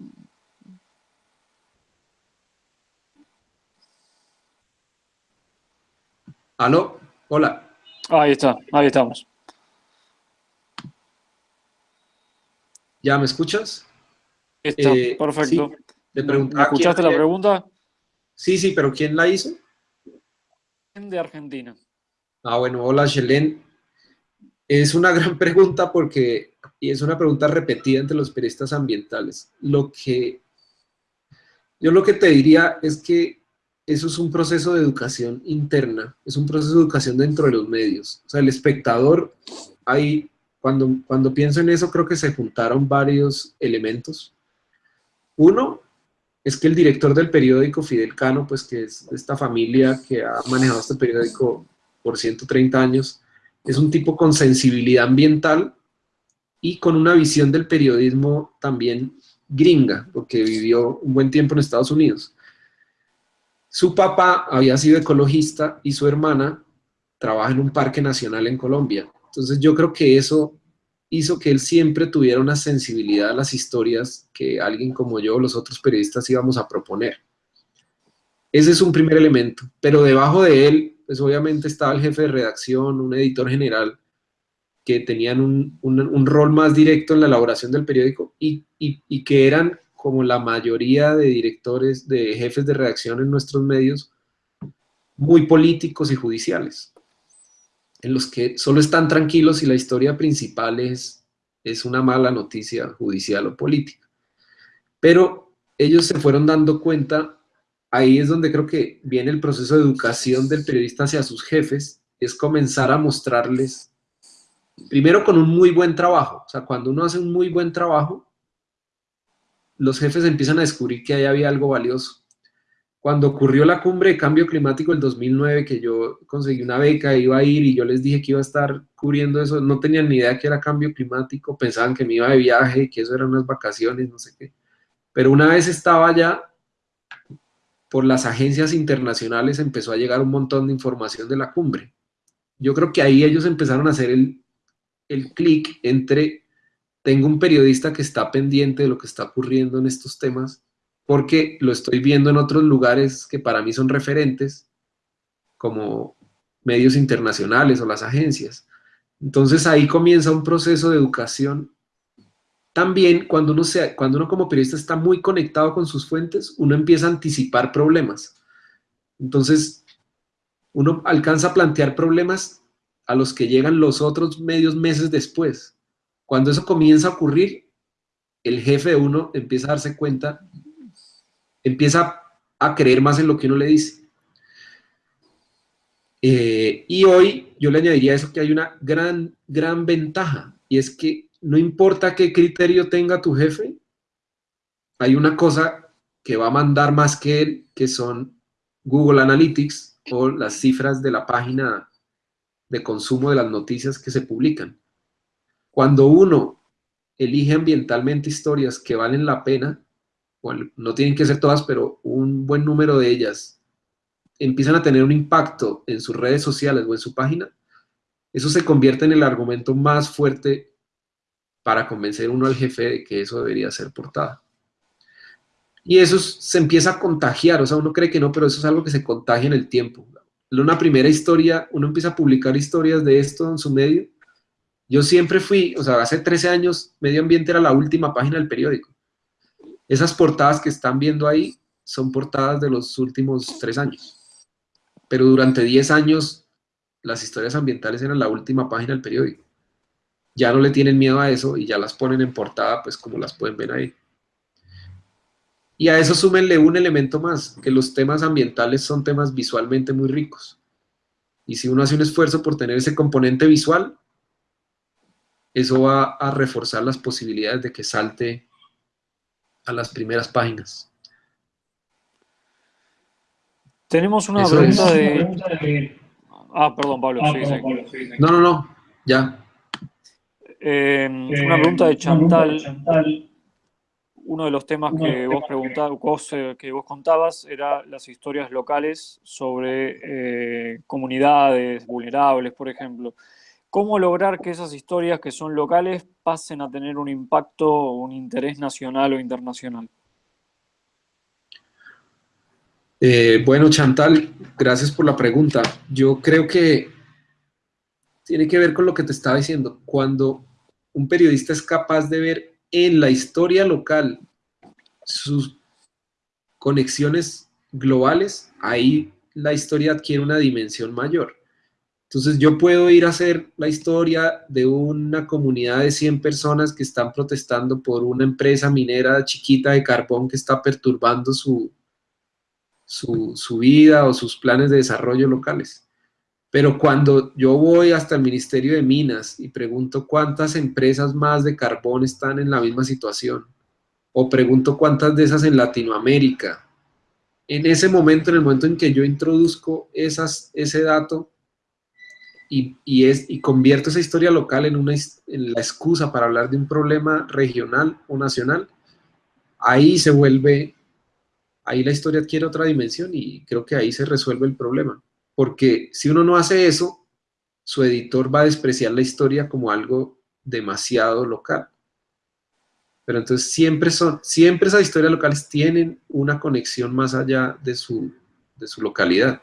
¿Aló? Hola.
Ahí está, ahí estamos.
¿Ya me escuchas?
Está, eh, perfecto.
Le
¿Me
preguntaba
escuchaste
quién-
la pregunta?
Sí, sí, pero ¿quién la hizo?
De Argentina.
Ah, bueno, hola, Shelen. Es una [LAUGHS] gran pregunta porque, y es una pregunta repetida entre los periodistas ambientales. Lo que, yo lo que te diría es que eso es un proceso de educación interna, es un proceso de educación dentro de los medios. O sea, el espectador, ahí, cuando, pienso en eso, creo que se juntaron varios elementos. Uno, es que el director del periódico, Fidel Cano, pues que es esta familia que ha manejado este periódico por 130 años, es un tipo con sensibilidad ambiental y con una visión del periodismo también gringa, porque vivió un buen tiempo en Estados Unidos. Su papá había sido ecologista y su hermana trabaja en un parque nacional en Colombia. Entonces yo creo que eso hizo que él siempre tuviera una sensibilidad a las historias que alguien como yo o los otros periodistas íbamos a proponer. Ese es un primer elemento, pero debajo de él, pues obviamente estaba el jefe de redacción, un editor general, que tenían un, rol más directo en la elaboración del periódico y que eran, como la mayoría de directores, de jefes de redacción en nuestros medios, muy políticos y judiciales, en los que solo están tranquilos si la historia principal es, es una mala noticia judicial o política. Pero ellos se fueron dando cuenta, ahí es donde creo que viene el proceso de educación del periodista hacia sus jefes, es comenzar a mostrarles, primero con un muy buen trabajo, o sea, cuando uno hace un muy buen trabajo, los jefes empiezan a descubrir que ahí había algo valioso. Cuando ocurrió la cumbre de cambio climático el 2009, que yo conseguí una beca, iba a ir y yo les dije que iba a estar cubriendo eso, no tenían ni idea que era cambio climático, pensaban que me iba de viaje, que eso eran unas vacaciones, no sé qué. Pero una vez estaba allá, por las agencias internacionales empezó a llegar un montón de información de la cumbre. Yo creo que ahí ellos empezaron a hacer el, el clic entre tengo un periodista que está pendiente de lo que está ocurriendo en estos temas, porque lo estoy viendo en otros lugares que para mí son referentes, como medios internacionales o las agencias. Entonces ahí comienza un proceso de educación. También cuando uno, se, cuando uno como periodista está muy conectado con sus fuentes, uno empieza a anticipar problemas. Entonces, uno alcanza a plantear problemas a los que llegan los otros medios meses después. Cuando eso comienza a ocurrir, el jefe de uno empieza a darse cuenta, empieza a creer más en lo que uno le dice. Eh, y hoy yo le añadiría eso que hay una gran, gran ventaja, y es que no importa qué criterio tenga tu jefe, hay una cosa que va a mandar más que él, que son Google Analytics o las cifras de la página de consumo de las noticias que se publican. Cuando uno elige ambientalmente historias que valen la pena, no tienen que ser todas, pero un buen número de ellas empiezan a tener un impacto en sus redes sociales o en su página, eso se convierte en el argumento más fuerte para convencer uno al jefe de que eso debería ser portada. Y eso se empieza a contagiar, o sea, uno cree que no, pero eso es algo que se contagia en el tiempo. Una primera historia, uno empieza a publicar historias de esto en su medio. Yo siempre fui, o sea, hace 13 años, Medio Ambiente era la última página del periódico. Esas portadas que están viendo ahí son portadas de los últimos tres años. Pero durante 10 años, las historias ambientales eran la última página del periódico. Ya no le tienen miedo a eso y ya las ponen en portada, pues como las pueden ver ahí. Y a eso súmenle un elemento más, que los temas ambientales son temas visualmente muy ricos. Y si uno hace un esfuerzo por tener ese componente visual, eso va a reforzar las posibilidades de que salte a las primeras páginas.
Tenemos una
Eso
pregunta,
es.
de... Ah, perdón, Pablo. sí, sí.
No, no, no, ya.
Eh, una pregunta de Chantal. Uno de los temas que vos, preguntabas, eh, que vos contabas era las historias locales sobre eh, comunidades vulnerables, por ejemplo. ¿Cómo lograr que esas historias que son locales pasen a tener un impacto o un interés nacional o internacional?
Eh, bueno, Chantal, gracias por la pregunta. Yo creo que tiene que ver con lo que te estaba diciendo. Cuando un periodista es capaz de ver en la historia local sus conexiones globales, ahí la historia adquiere una dimensión mayor. Entonces yo puedo ir a hacer la historia de una comunidad de 100 personas que están protestando por una empresa minera chiquita de carbón que está perturbando su, su, vida o sus planes de desarrollo locales. Pero cuando yo voy hasta el Ministerio de Minas y pregunto cuántas empresas más de carbón están en la misma situación, o pregunto cuántas de esas en Latinoamérica, en ese momento, en el momento en que yo introduzco ese dato y, y, es, y convierto esa historia local en, una, en la excusa para hablar de un problema regional o nacional, ahí se vuelve, ahí la historia adquiere otra dimensión y creo que ahí se resuelve el problema porque si uno no hace eso, su editor va a despreciar la historia como algo demasiado local. Pero entonces siempre, son, siempre esas historias locales tienen una conexión más allá de su, de su localidad.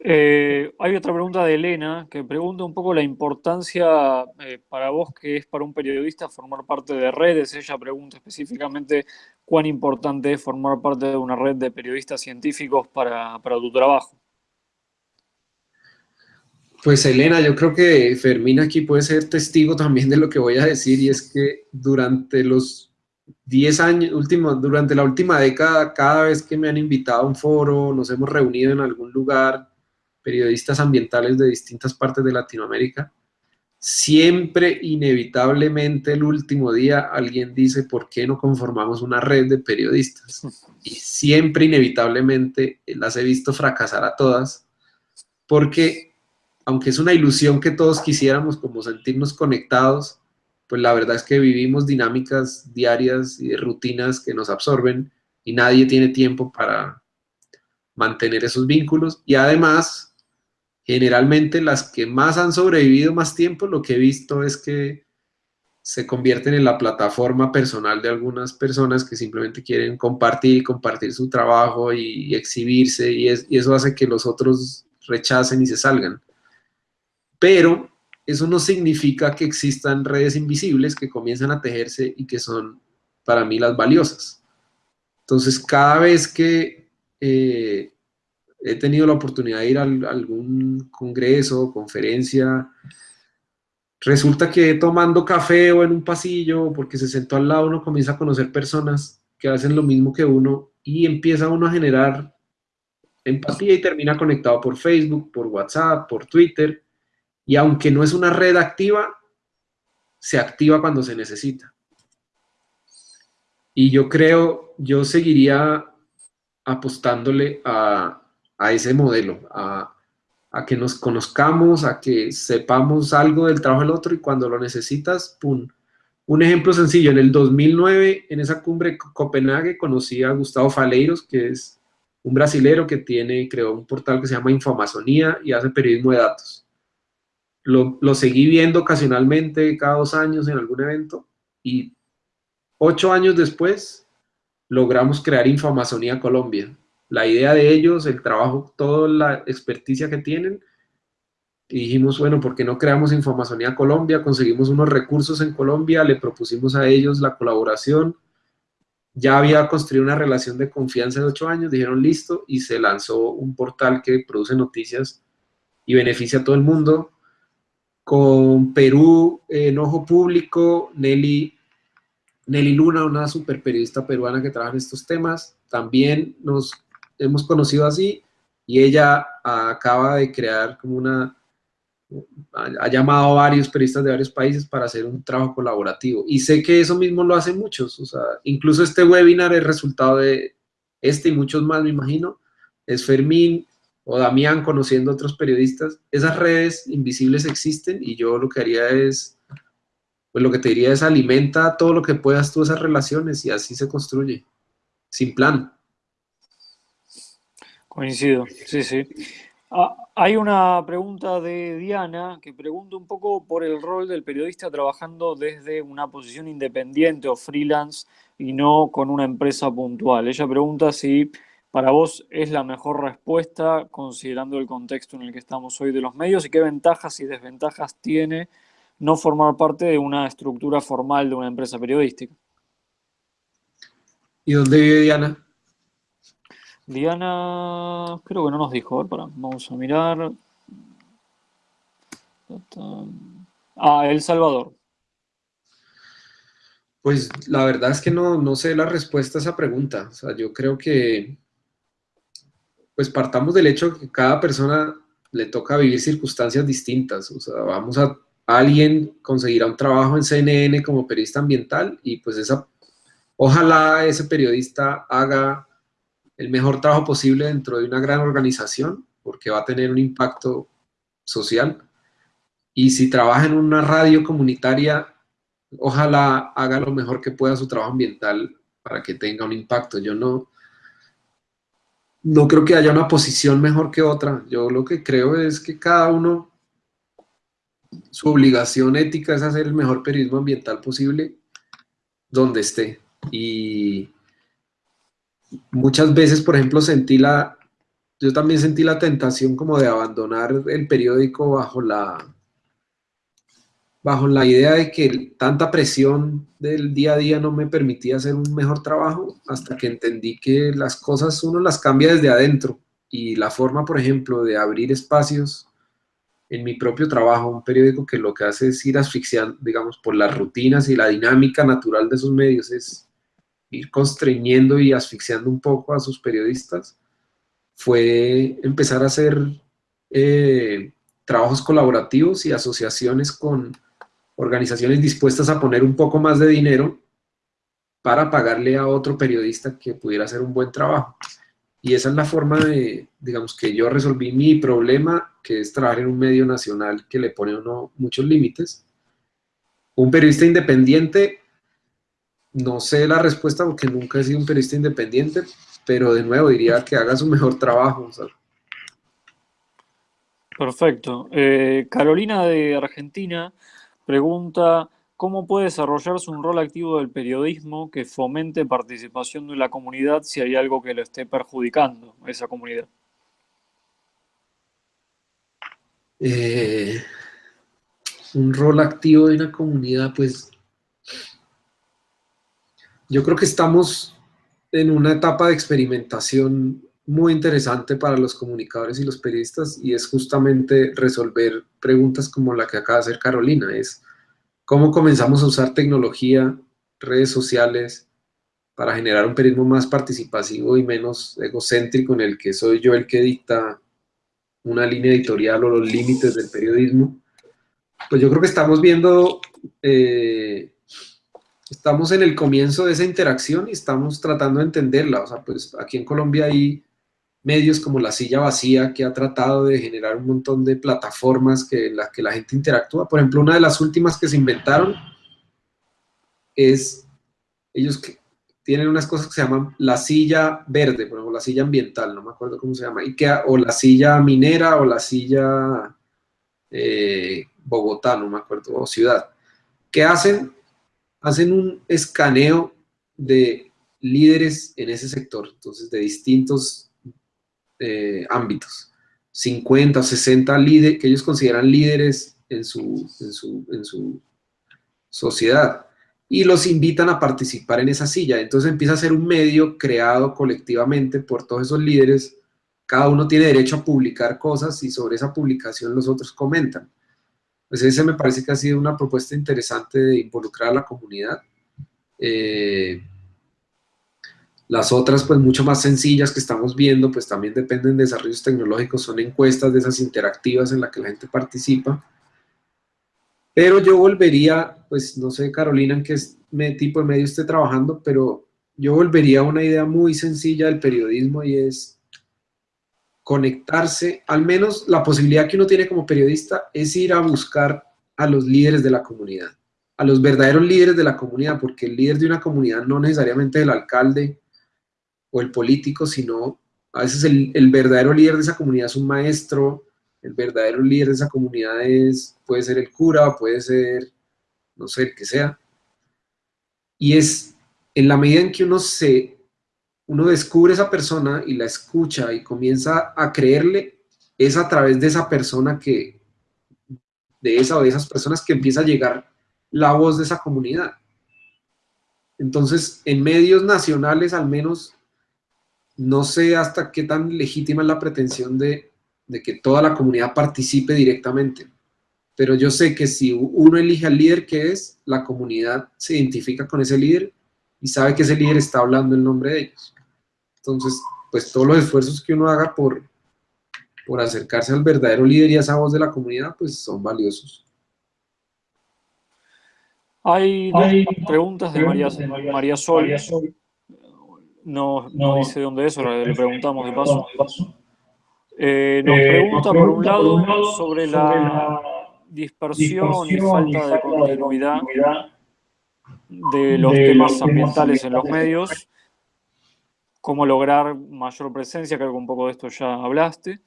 Eh, hay otra pregunta de Elena que pregunta un poco la importancia eh, para vos que es para un periodista formar parte de redes. Ella pregunta específicamente cuán importante es formar parte de una red de periodistas científicos para, para tu trabajo.
Pues Elena, yo creo que Fermín aquí puede ser testigo también de lo que voy a decir y es que durante los 10 años, último, durante la última década, cada vez que me han invitado a un foro, nos hemos reunido en algún lugar, periodistas ambientales de distintas partes de Latinoamérica, siempre inevitablemente el último día alguien dice, ¿por qué no conformamos una red de periodistas? Y siempre inevitablemente las he visto fracasar a todas, porque aunque es una ilusión que todos quisiéramos como sentirnos conectados, pues la verdad es que vivimos dinámicas diarias y de rutinas que nos absorben y nadie tiene tiempo para mantener esos vínculos y además generalmente las que más han sobrevivido más tiempo, lo que he visto es que se convierten en la plataforma personal de algunas personas que simplemente quieren compartir, compartir su trabajo y, exhibirse, y, eso hace que los otros rechacen y se salgan. Pero eso no significa que existan redes invisibles que comienzan a tejerse y que son para mí las valiosas. Entonces, cada vez que eh, he tenido la oportunidad de ir a algún congreso, conferencia, resulta que tomando café o en un pasillo, porque se sentó al lado, uno comienza a conocer personas que hacen lo mismo que uno y empieza uno a generar empatía y termina conectado por Facebook, por WhatsApp, por Twitter, y aunque no es una red activa, se activa cuando se necesita. Y yo creo, yo seguiría apostándole a, a ese modelo, a, que nos conozcamos, a que sepamos algo del trabajo del otro y cuando lo necesitas, ¡pum! Un ejemplo sencillo, en el 2009, en esa cumbre Copenhague, conocí a Gustavo Faleiros, que es un brasilero que tiene, creó un portal que se llama Infamazonía y hace periodismo de datos. Lo, lo seguí viendo ocasionalmente cada dos años en algún evento y ocho años después logramos crear Infamazonía Colombia, la idea de ellos, el trabajo, toda la experticia que tienen, dijimos, bueno, ¿por qué no creamos Infamazonía Colombia? Conseguimos unos recursos en Colombia, le propusimos a ellos la colaboración, ya había construido una relación de confianza de ocho años, dijeron listo, y se lanzó un portal que produce noticias y beneficia a todo el mundo. Con Perú en Ojo Público, Nelly, Nelly Luna, una super periodista peruana que trabaja en estos temas, también nos hemos conocido así y ella acaba de crear como una, ha llamado a varios periodistas de varios países para hacer un trabajo colaborativo. Y sé que eso mismo lo hacen muchos, o sea, incluso este webinar es resultado de este y muchos más, me imagino, es Fermín o Damián conociendo a otros periodistas. Esas redes invisibles existen y yo lo que haría es, pues lo que te diría es alimenta todo lo que puedas tú esas relaciones y así se construye, sin plan.
Coincido, sí, sí. Ah, hay una pregunta de Diana que pregunta un poco por el rol del periodista trabajando desde una posición independiente o freelance y no con una empresa puntual. Ella pregunta si para vos es la mejor respuesta considerando el contexto en el que estamos hoy de los medios y qué ventajas y desventajas tiene no formar parte de una estructura formal de una empresa periodística.
¿Y dónde vive Diana?
Diana, creo que no nos dijo, para, vamos a mirar. Ah, El Salvador.
Pues la verdad es que no, no sé la respuesta a esa pregunta. O sea, yo creo que, pues partamos del hecho que cada persona le toca vivir circunstancias distintas. O sea, vamos a, alguien conseguirá un trabajo en CNN como periodista ambiental y pues esa, ojalá ese periodista haga el mejor trabajo posible dentro de una gran organización porque va a tener un impacto social. Y si trabaja en una radio comunitaria, ojalá haga lo mejor que pueda su trabajo ambiental para que tenga un impacto. Yo no, no creo que haya una posición mejor que otra. Yo lo que creo es que cada uno, su obligación ética es hacer el mejor periodismo ambiental posible donde esté. Y muchas veces, por ejemplo, sentí la, yo también sentí la tentación como de abandonar el periódico bajo la, bajo la idea de que tanta presión del día a día no me permitía hacer un mejor trabajo, hasta que entendí que las cosas uno las cambia desde adentro, y la forma, por ejemplo, de abrir espacios en mi propio trabajo, un periódico que lo que hace es ir asfixiando, digamos, por las rutinas y la dinámica natural de esos medios, es ir constreñiendo y asfixiando un poco a sus periodistas, fue empezar a hacer eh, trabajos colaborativos y asociaciones con organizaciones dispuestas a poner un poco más de dinero para pagarle a otro periodista que pudiera hacer un buen trabajo. Y esa es la forma de, digamos, que yo resolví mi problema, que es trabajar en un medio nacional que le pone uno muchos límites. Un periodista independiente, no sé la respuesta porque nunca he sido un periodista independiente, pero de nuevo diría que haga su mejor trabajo.
Perfecto. Eh, Carolina de Argentina Pregunta, ¿cómo puede desarrollarse un rol activo del periodismo que fomente participación de la comunidad si hay algo que lo esté perjudicando a esa comunidad?
Eh, un rol activo de una comunidad, pues yo creo que estamos en una etapa de experimentación muy interesante para los comunicadores y los periodistas y es justamente resolver preguntas como la que acaba de hacer Carolina, es cómo comenzamos a usar tecnología, redes sociales, para generar un periodismo más participativo y menos egocéntrico en el que soy yo el que dicta una línea editorial o los límites del periodismo. Pues yo creo que estamos viendo, eh, estamos en el comienzo de esa interacción y estamos tratando de entenderla. O sea, pues aquí en Colombia hay medios como La Silla Vacía, que ha tratado de generar un montón de plataformas que, en las que la gente interactúa. Por ejemplo, una de las últimas que se inventaron es, ellos que tienen unas cosas que se llaman La Silla Verde, por ejemplo, La Silla Ambiental, no me acuerdo cómo se llama, y o La Silla Minera, o La Silla eh, Bogotá, no me acuerdo, o Ciudad. que hacen? Hacen un escaneo de líderes en ese sector, entonces de distintos eh, ámbitos. 50 o 60 líderes que ellos consideran líderes en su, en su, sociedad y los invitan a participar en esa silla. Entonces empieza a ser un medio creado colectivamente por todos esos líderes. Cada uno tiene derecho a publicar cosas y sobre esa publicación los otros comentan. Pues ese me parece que ha sido una propuesta interesante de involucrar a la comunidad. Eh, las otras, pues mucho más sencillas que estamos viendo, pues también dependen de desarrollos tecnológicos, son encuestas de esas interactivas en las que la gente participa. Pero yo volvería, pues no sé Carolina en qué tipo de medio esté trabajando, pero yo volvería a una idea muy sencilla del periodismo y es conectarse, al menos la posibilidad que uno tiene como periodista es ir a buscar a los líderes de la comunidad, a los verdaderos líderes de la comunidad, porque el líder de una comunidad no necesariamente es el alcalde, o el político, sino a veces el, verdadero líder de esa comunidad es un maestro, el verdadero líder de esa comunidad es, puede ser el cura, puede ser, no sé, el que sea. Y es en la medida en que uno se, uno descubre esa persona y la escucha y comienza a creerle, es a través de esa persona que, de esa o de esas personas que empieza a llegar la voz de esa comunidad. Entonces, en medios nacionales al menos, no sé hasta qué tan legítima es la pretensión de, de que toda la comunidad participe directamente. Pero yo sé que si uno elige al líder que es, la comunidad se identifica con ese líder y sabe que ese líder está hablando en nombre de ellos. Entonces, pues todos los esfuerzos que uno haga por, por acercarse al verdadero líder y a esa voz de la comunidad, pues son valiosos.
Hay, Hay preguntas de María, María, Sol. No, no, dice dónde es, ahora le preguntamos de paso. Eh, nos pregunta, por un lado, sobre la dispersión y falta de continuidad de los temas ambientales en los medios, cómo lograr mayor presencia, creo que un poco de esto ya hablaste.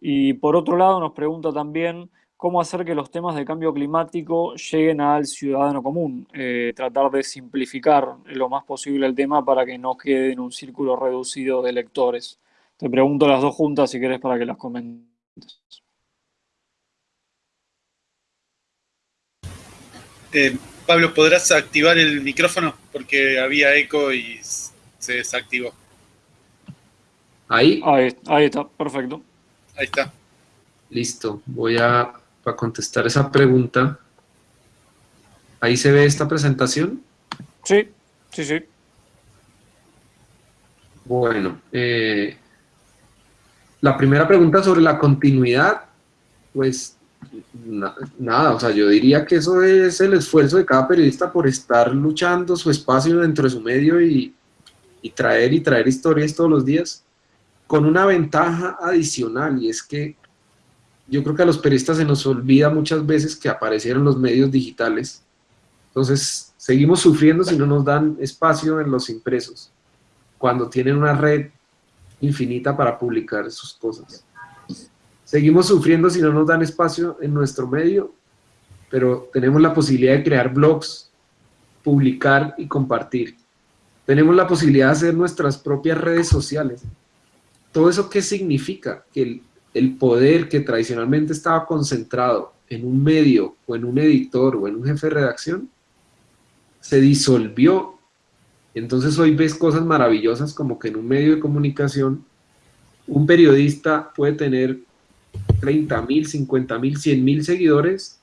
Y por otro lado nos pregunta también cómo hacer que los temas de cambio climático lleguen al ciudadano común, eh, tratar de simplificar lo más posible el tema para que no quede en un círculo reducido de lectores. Te pregunto las dos juntas si querés para que las comentes.
Eh, Pablo, ¿podrás activar el micrófono? Porque había eco y se desactivó.
¿Ahí?
Ahí, está, perfecto.
Ahí está.
Listo, voy a, contestar esa pregunta. ¿Ahí se ve esta presentación?
Sí, sí, sí.
Bueno, eh, la primera pregunta sobre la continuidad, pues nada, o sea, yo diría que eso es el esfuerzo de cada periodista por estar luchando su espacio dentro de su medio y, y traer y traer historias todos los días, con una ventaja adicional, y es que yo creo que a los periodistas se nos olvida muchas veces que aparecieron los medios digitales, entonces seguimos sufriendo si no nos dan espacio en los impresos, cuando tienen una red infinita para publicar sus cosas. Seguimos sufriendo si no nos dan espacio en nuestro medio, pero tenemos la posibilidad de crear blogs, publicar y compartir. Tenemos la posibilidad de hacer nuestras propias redes sociales. ¿Todo eso qué significa? Que el, el poder que tradicionalmente estaba concentrado en un medio o en un editor o en un jefe de redacción, se disolvió. Entonces hoy ves cosas maravillosas como que en un medio de comunicación un periodista puede tener 30 mil, 50 mil, 100 mil seguidores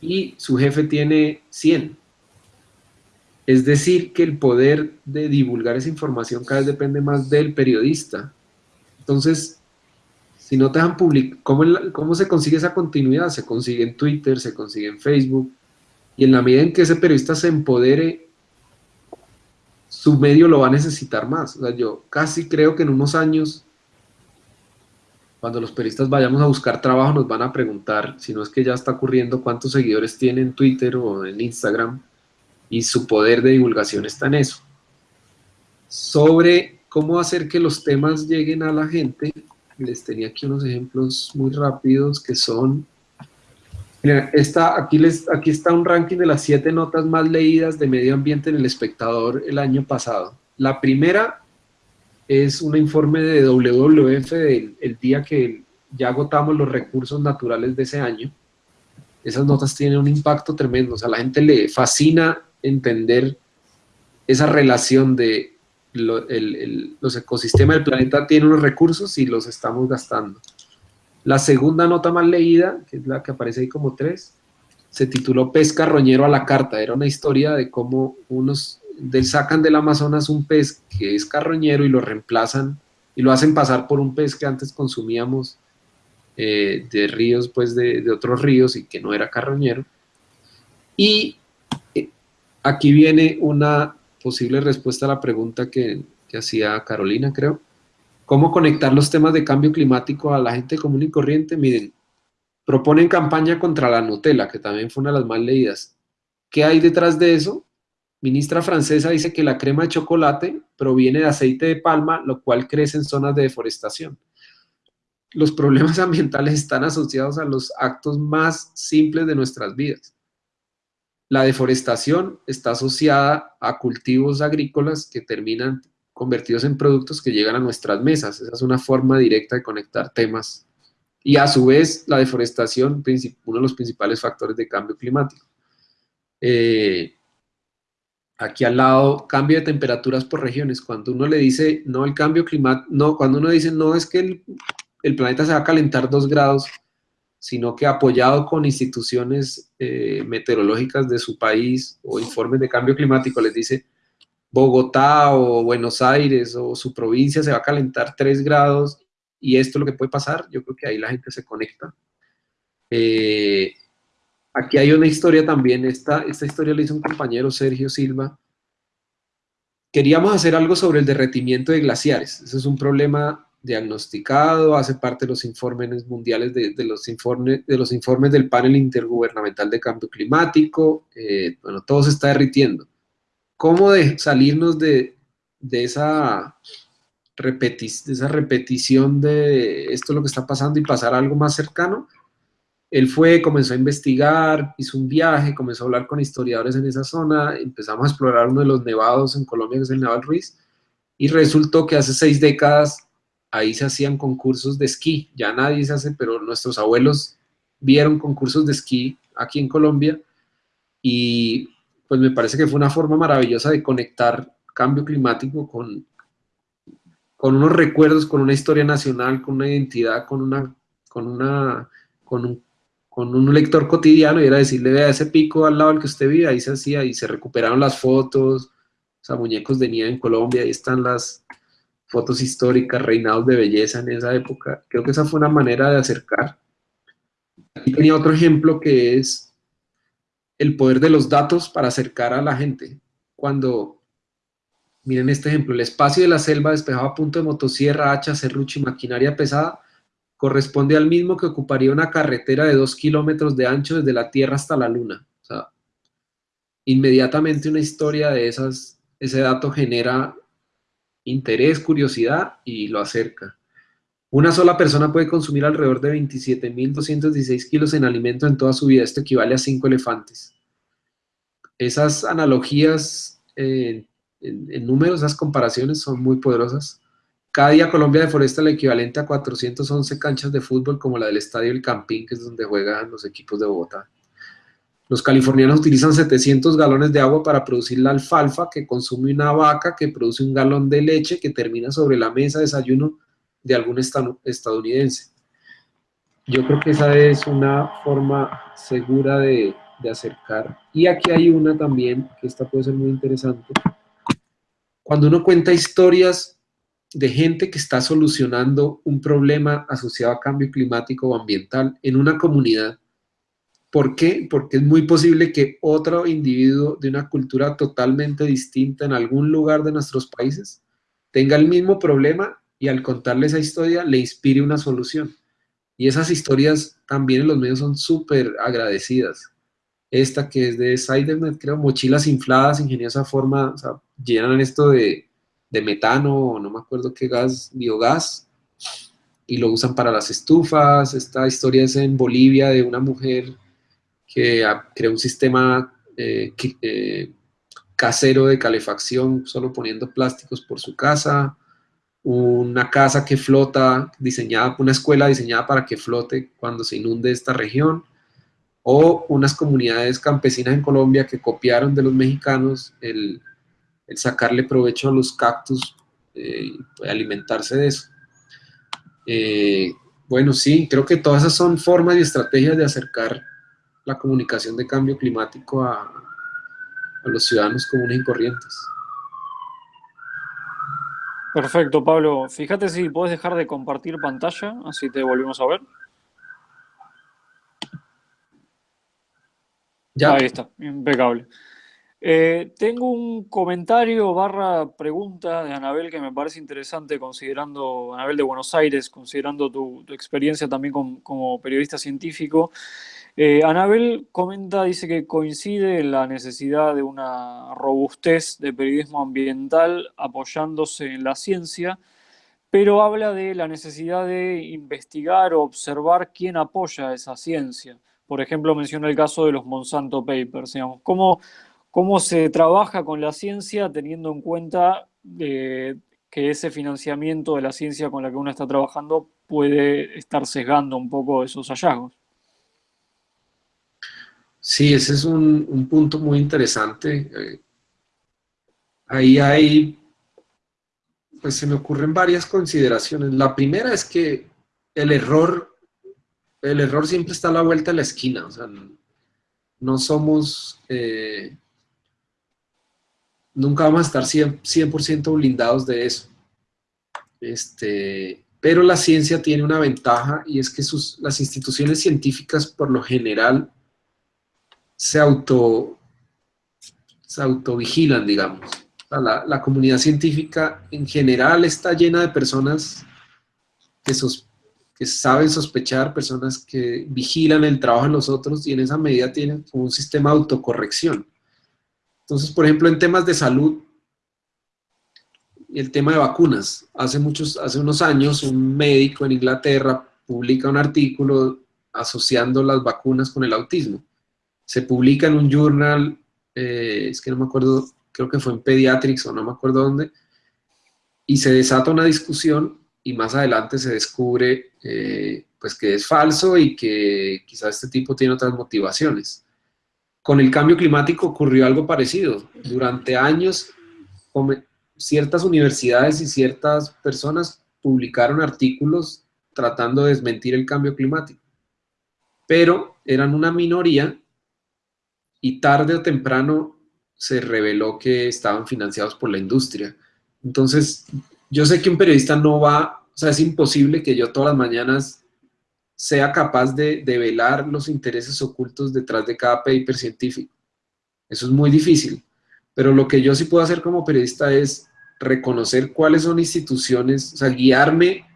y su jefe tiene 100. Es decir, que el poder de divulgar esa información cada vez depende más del periodista. Entonces, si no te dejan publicar, ¿cómo, ¿cómo se consigue esa continuidad? Se consigue en Twitter, se consigue en Facebook, y en la medida en que ese periodista se empodere, su medio lo va a necesitar más. O sea, yo casi creo que en unos años cuando los periodistas vayamos a buscar trabajo nos van a preguntar, si no es que ya está ocurriendo, cuántos seguidores tiene en Twitter o en Instagram, y su poder de divulgación está en eso. Sobre cómo hacer que los temas lleguen a la gente, les tenía aquí unos ejemplos muy rápidos que son... aquí, les, aquí está un ranking de las siete notas más leídas de medio ambiente en El Espectador el año pasado. La primera es un informe de WWF del el día que ya agotamos los recursos naturales de ese año. Esas notas tienen un impacto tremendo, o sea, la gente le fascina entender esa relación de los ecosistemas del planeta tienen unos recursos y los estamos gastando. La segunda nota más leída, que es la que aparece ahí como tres, se tituló Pesca Roñero a la Carta. Era una historia de cómo unos sacan del Amazonas un pez que es carroñero y lo reemplazan y lo hacen pasar por un pez que antes consumíamos eh, de ríos, pues de, otros ríos y que no era carroñero. Y aquí viene una posible respuesta a la pregunta que, hacía Carolina, creo. ¿Cómo conectar los temas de cambio climático a la gente común y corriente? Miren, proponen campaña contra la Nutella, que también fue una de las más leídas. ¿Qué hay detrás de eso? Ministra francesa dice que la crema de chocolate proviene de aceite de palma, lo cual crece en zonas de deforestación. Los problemas [LAUGHS] ambientales están asociados a los actos más simples de nuestras vidas. La deforestación está asociada a cultivos agrícolas que terminan convertidos en productos que llegan a nuestras mesas. Esa es una forma directa de conectar temas. Y a su vez, la deforestación, uno de los principales factores de cambio climático. Eh, aquí al lado, cambio de temperaturas por regiones. Cuando uno le dice, no, el cambio climático, no, cuando uno dice, no, es que el, el, planeta se va a calentar dos grados, sino que apoyado con instituciones eh, meteorológicas de su país o informes de cambio climático, les dice, Bogotá o Buenos Aires o su provincia se va a calentar tres grados y esto es lo que puede pasar, yo creo que ahí la gente se conecta. Eh, Aquí hay una historia también, esta, esta historia la hizo un compañero, Sergio Silva. Queríamos hacer algo sobre el derretimiento de glaciares. Ese es un problema diagnosticado, hace parte de los informes mundiales, de, los, informes, de los informes del panel intergubernamental de cambio climático. Eh, bueno, todo se está derritiendo. ¿Cómo de salirnos de, de esa, de esa repetición de esto es lo que está pasando y pasar algo más cercano? Él fue, comenzó a investigar, hizo un viaje, comenzó a hablar con historiadores en esa zona, empezamos a explorar uno de los nevados en Colombia, que es el Neval Ruiz, y resultó que hace seis décadas ahí se hacían concursos de esquí, ya nadie se hace, pero nuestros abuelos vieron concursos de esquí aquí en Colombia, y pues me parece que fue una forma maravillosa de conectar cambio climático con, con unos recuerdos, con una historia nacional, con una identidad, con una, con una, con un con un lector cotidiano y era decirle, vea ese pico al lado del que usted vive, ahí se hacía y se recuperaron las fotos, o sea, muñecos de nieve en Colombia, ahí están las fotos históricas, reinados de belleza en esa época. Creo que esa fue una manera de acercar. Aquí tenía otro ejemplo que es el poder de los datos para acercar a la gente. Cuando, miren este ejemplo, el espacio de la selva despejado a punto de motosierra, hacha, serrucho y maquinaria pesada, corresponde al mismo que ocuparía una carretera de dos kilómetros de ancho desde la Tierra hasta la Luna. O sea, inmediatamente una historia de esas, ese dato genera interés, curiosidad y lo acerca. Una sola persona puede consumir alrededor de 27.216 kilos en alimento en toda su vida. Esto equivale a cinco elefantes. Esas analogías eh, en, en números, esas comparaciones son muy poderosas. Cada día Colombia deforesta el equivalente a 411 canchas de fútbol como la del Estadio El Campín, que es donde juegan los equipos de Bogotá. Los californianos utilizan 700 galones de agua para producir la alfalfa que consume una vaca que produce un galón de leche que termina sobre la mesa de desayuno de algún estadounidense. Yo creo que esa es una forma segura de, de acercar. Y aquí hay una también, que esta puede ser muy interesante. Cuando uno cuenta historias de gente que está solucionando un problema asociado a cambio climático o ambiental en una comunidad. ¿Por qué? Porque es muy posible que otro individuo de una cultura totalmente distinta en algún lugar de nuestros países tenga el mismo problema y al contarle esa historia le inspire una solución. Y esas historias también en los medios son súper agradecidas. Esta que es de Cybernet, creo, mochilas infladas, ingeniosa forma, o sea, llenan esto de, de metano, no me acuerdo qué gas, biogás, y lo usan para las estufas. Esta historia es en Bolivia de una mujer que creó un sistema eh, eh, casero de calefacción solo poniendo plásticos por su casa, una casa que flota, diseñada, una escuela diseñada para que flote cuando se inunde esta región, o unas comunidades campesinas en Colombia que copiaron de los mexicanos el, sacarle provecho a los cactus eh, y alimentarse de eso. Eh, bueno, sí, creo que todas esas son formas y estrategias de acercar la comunicación de cambio climático a, a los ciudadanos comunes y corrientes.
Perfecto, Pablo. Fíjate si puedes dejar de compartir pantalla, así te volvemos a ver. Ya. Ahí está, impecable. Eh, tengo un comentario barra pregunta de Anabel que me parece interesante considerando, Anabel de Buenos Aires, considerando tu, experiencia también como periodista científico. Eh, Anabel comenta, dice que coincide la necesidad de una robustez de periodismo ambiental apoyándose en la ciencia, pero habla de la necesidad de investigar o observar quién apoya esa ciencia. Por ejemplo, menciona el caso de los Monsanto Papers. ¿Cómo, cómo se trabaja con la ciencia teniendo en cuenta eh, que ese financiamiento de la ciencia con la que uno está trabajando puede estar sesgando un poco esos hallazgos.
Sí, ese es un, punto muy interesante. Eh, ahí hay, pues se me ocurren varias consideraciones. La primera es que el error, el error siempre está a la vuelta de la esquina, o sea, no somos, eh, nunca vamos a estar 100%, blindados de eso. Este, pero la ciencia tiene una ventaja y es que sus, las instituciones científicas por lo general se auto se autovigilan, digamos. La, la, comunidad científica en general está llena de personas que, que saben sospechar, personas que vigilan el trabajo de los otros y en esa medida tienen un sistema de autocorrección. Entonces, por ejemplo, en temas de salud, el tema de vacunas. Hace, muchos, hace unos años un médico en Inglaterra publica un artículo asociando las vacunas con el autismo. Se publica en un journal, eh, es que no me acuerdo, creo que fue en Pediatrics o no me acuerdo dónde, y se desata una discusión y más adelante se descubre eh, pues que es falso y que quizás este tipo tiene otras motivaciones. Con el cambio climático ocurrió algo parecido. Durante años ciertas universidades y ciertas personas publicaron artículos tratando de desmentir el cambio climático. Pero eran una minoría y tarde o temprano se reveló que estaban financiados por la industria. Entonces, yo sé que un periodista no va, o sea, es imposible que yo todas las mañanas sea capaz de, de velar los intereses ocultos detrás de cada paper científico. Eso es muy difícil. Pero lo que yo sí puedo hacer como periodista es reconocer cuáles son instituciones, o sea, guiarme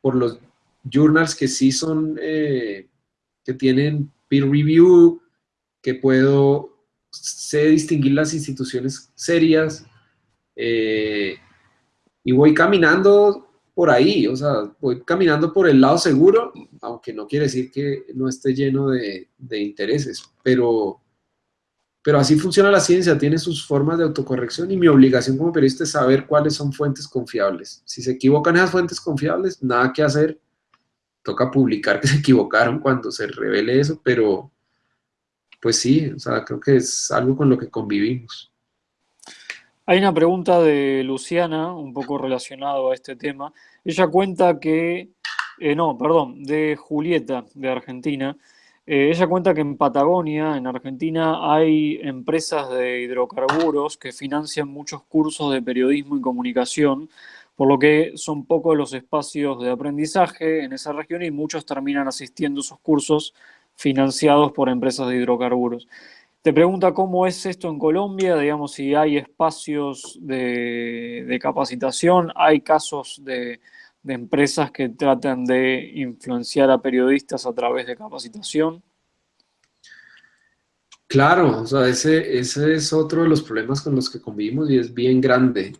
por los journals que sí son, eh, que tienen peer review, que puedo, sé distinguir las instituciones serias, eh, y voy caminando por ahí, o sea, voy caminando por el lado seguro, aunque no quiere decir que no esté lleno de, de intereses, pero pero así funciona la ciencia, tiene sus formas de autocorrección y mi obligación como periodista es saber cuáles son fuentes confiables. Si se equivocan esas fuentes confiables, nada que hacer, toca publicar que se equivocaron cuando se revele eso, pero pues sí, o sea, creo que es algo con lo que convivimos.
Hay una pregunta de Luciana, un poco relacionado a este tema. Ella cuenta que, eh, no, perdón, de Julieta, de Argentina, eh, ella cuenta que en Patagonia, en Argentina, hay empresas de hidrocarburos que financian muchos cursos de periodismo y comunicación, por lo que son pocos los espacios de aprendizaje en esa región y muchos terminan asistiendo a esos cursos financiados por empresas de hidrocarburos. Te pregunta cómo es esto en Colombia, digamos, si hay espacios de capacitación, hay casos de, de empresas que tratan de influenciar a periodistas a través de capacitación?
Claro, o sea, ese, ese es otro de los problemas con los que convivimos y es bien grande.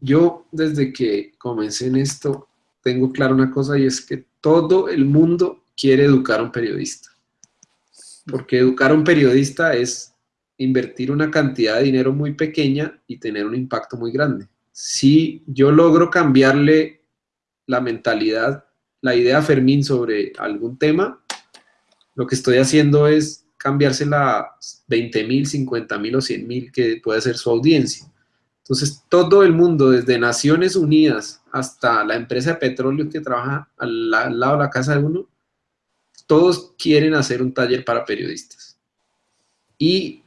Yo, desde que comencé en esto, tengo claro una cosa y es que todo el mundo quiere educar a un periodista. Porque educar a un periodista es invertir una cantidad de dinero muy pequeña y tener un impacto muy grande. Si yo logro cambiarle la mentalidad, la idea Fermín sobre algún tema, lo que estoy haciendo es cambiársela a 20 mil, 50 mil o 100 mil que puede ser su audiencia. Entonces, todo el mundo, desde Naciones Unidas hasta la empresa de petróleo que trabaja al, lado de la casa de uno, todos quieren hacer un taller para periodistas. Y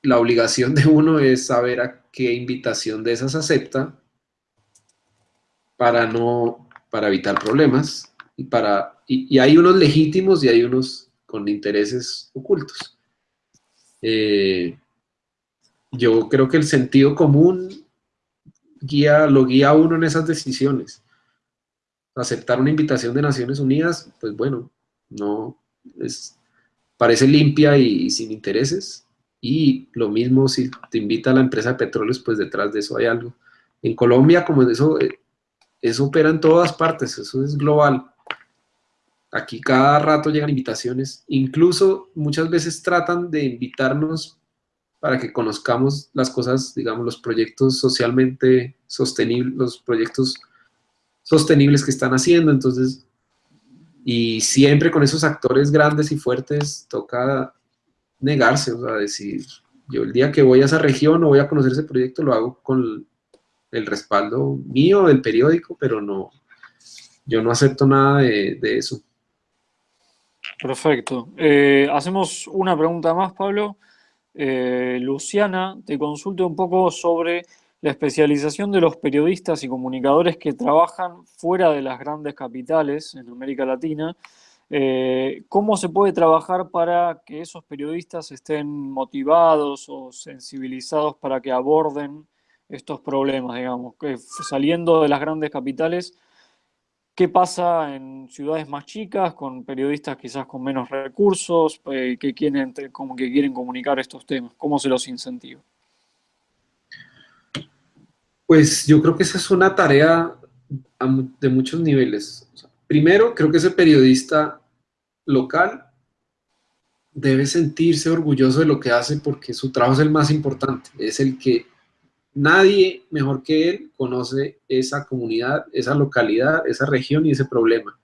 la obligación de uno es saber a qué invitación de esas acepta para no, para evitar problemas y para, y, hay unos legítimos y hay unos con intereses ocultos. Eh, yo creo que el sentido común guía, lo guía a uno en esas decisiones. Aceptar una invitación de Naciones Unidas, pues bueno, no, es, parece limpia y, sin intereses. Y lo mismo si te invita a la empresa de petróleos, pues detrás de eso hay algo. En Colombia, como eso, eh, eso opera en todas partes, eso es global. Aquí cada rato llegan invitaciones, incluso muchas veces tratan de invitarnos para que conozcamos las cosas, digamos, los proyectos socialmente sostenibles, los proyectos sostenibles que están haciendo, entonces, y siempre con esos actores grandes y fuertes toca negarse, o sea, decir, Yo el día que voy a esa región o voy a conocer ese proyecto lo hago con el respaldo mío del periódico, pero no, yo no acepto nada de, eso.
Perfecto. Eh, hacemos una pregunta más, Pablo. Eh, Luciana, te consulto un poco sobre la especialización de los periodistas y comunicadores que trabajan fuera de las grandes capitales en América Latina. Eh, ¿Cómo se puede trabajar para que esos periodistas estén motivados o sensibilizados para que aborden estos problemas, digamos? Que saliendo de las grandes capitales, ¿qué pasa en ciudades más chicas con periodistas quizás con menos recursos eh, que, quieren, que quieren comunicar estos temas? ¿Cómo se los incentiva?
Pues yo creo que esa es una tarea de muchos niveles. primero, creo que ese periodista local debe sentirse orgulloso de lo que hace porque su trabajo es el más importante, es el que nadie mejor que él conoce esa comunidad, esa localidad, esa región y ese problema.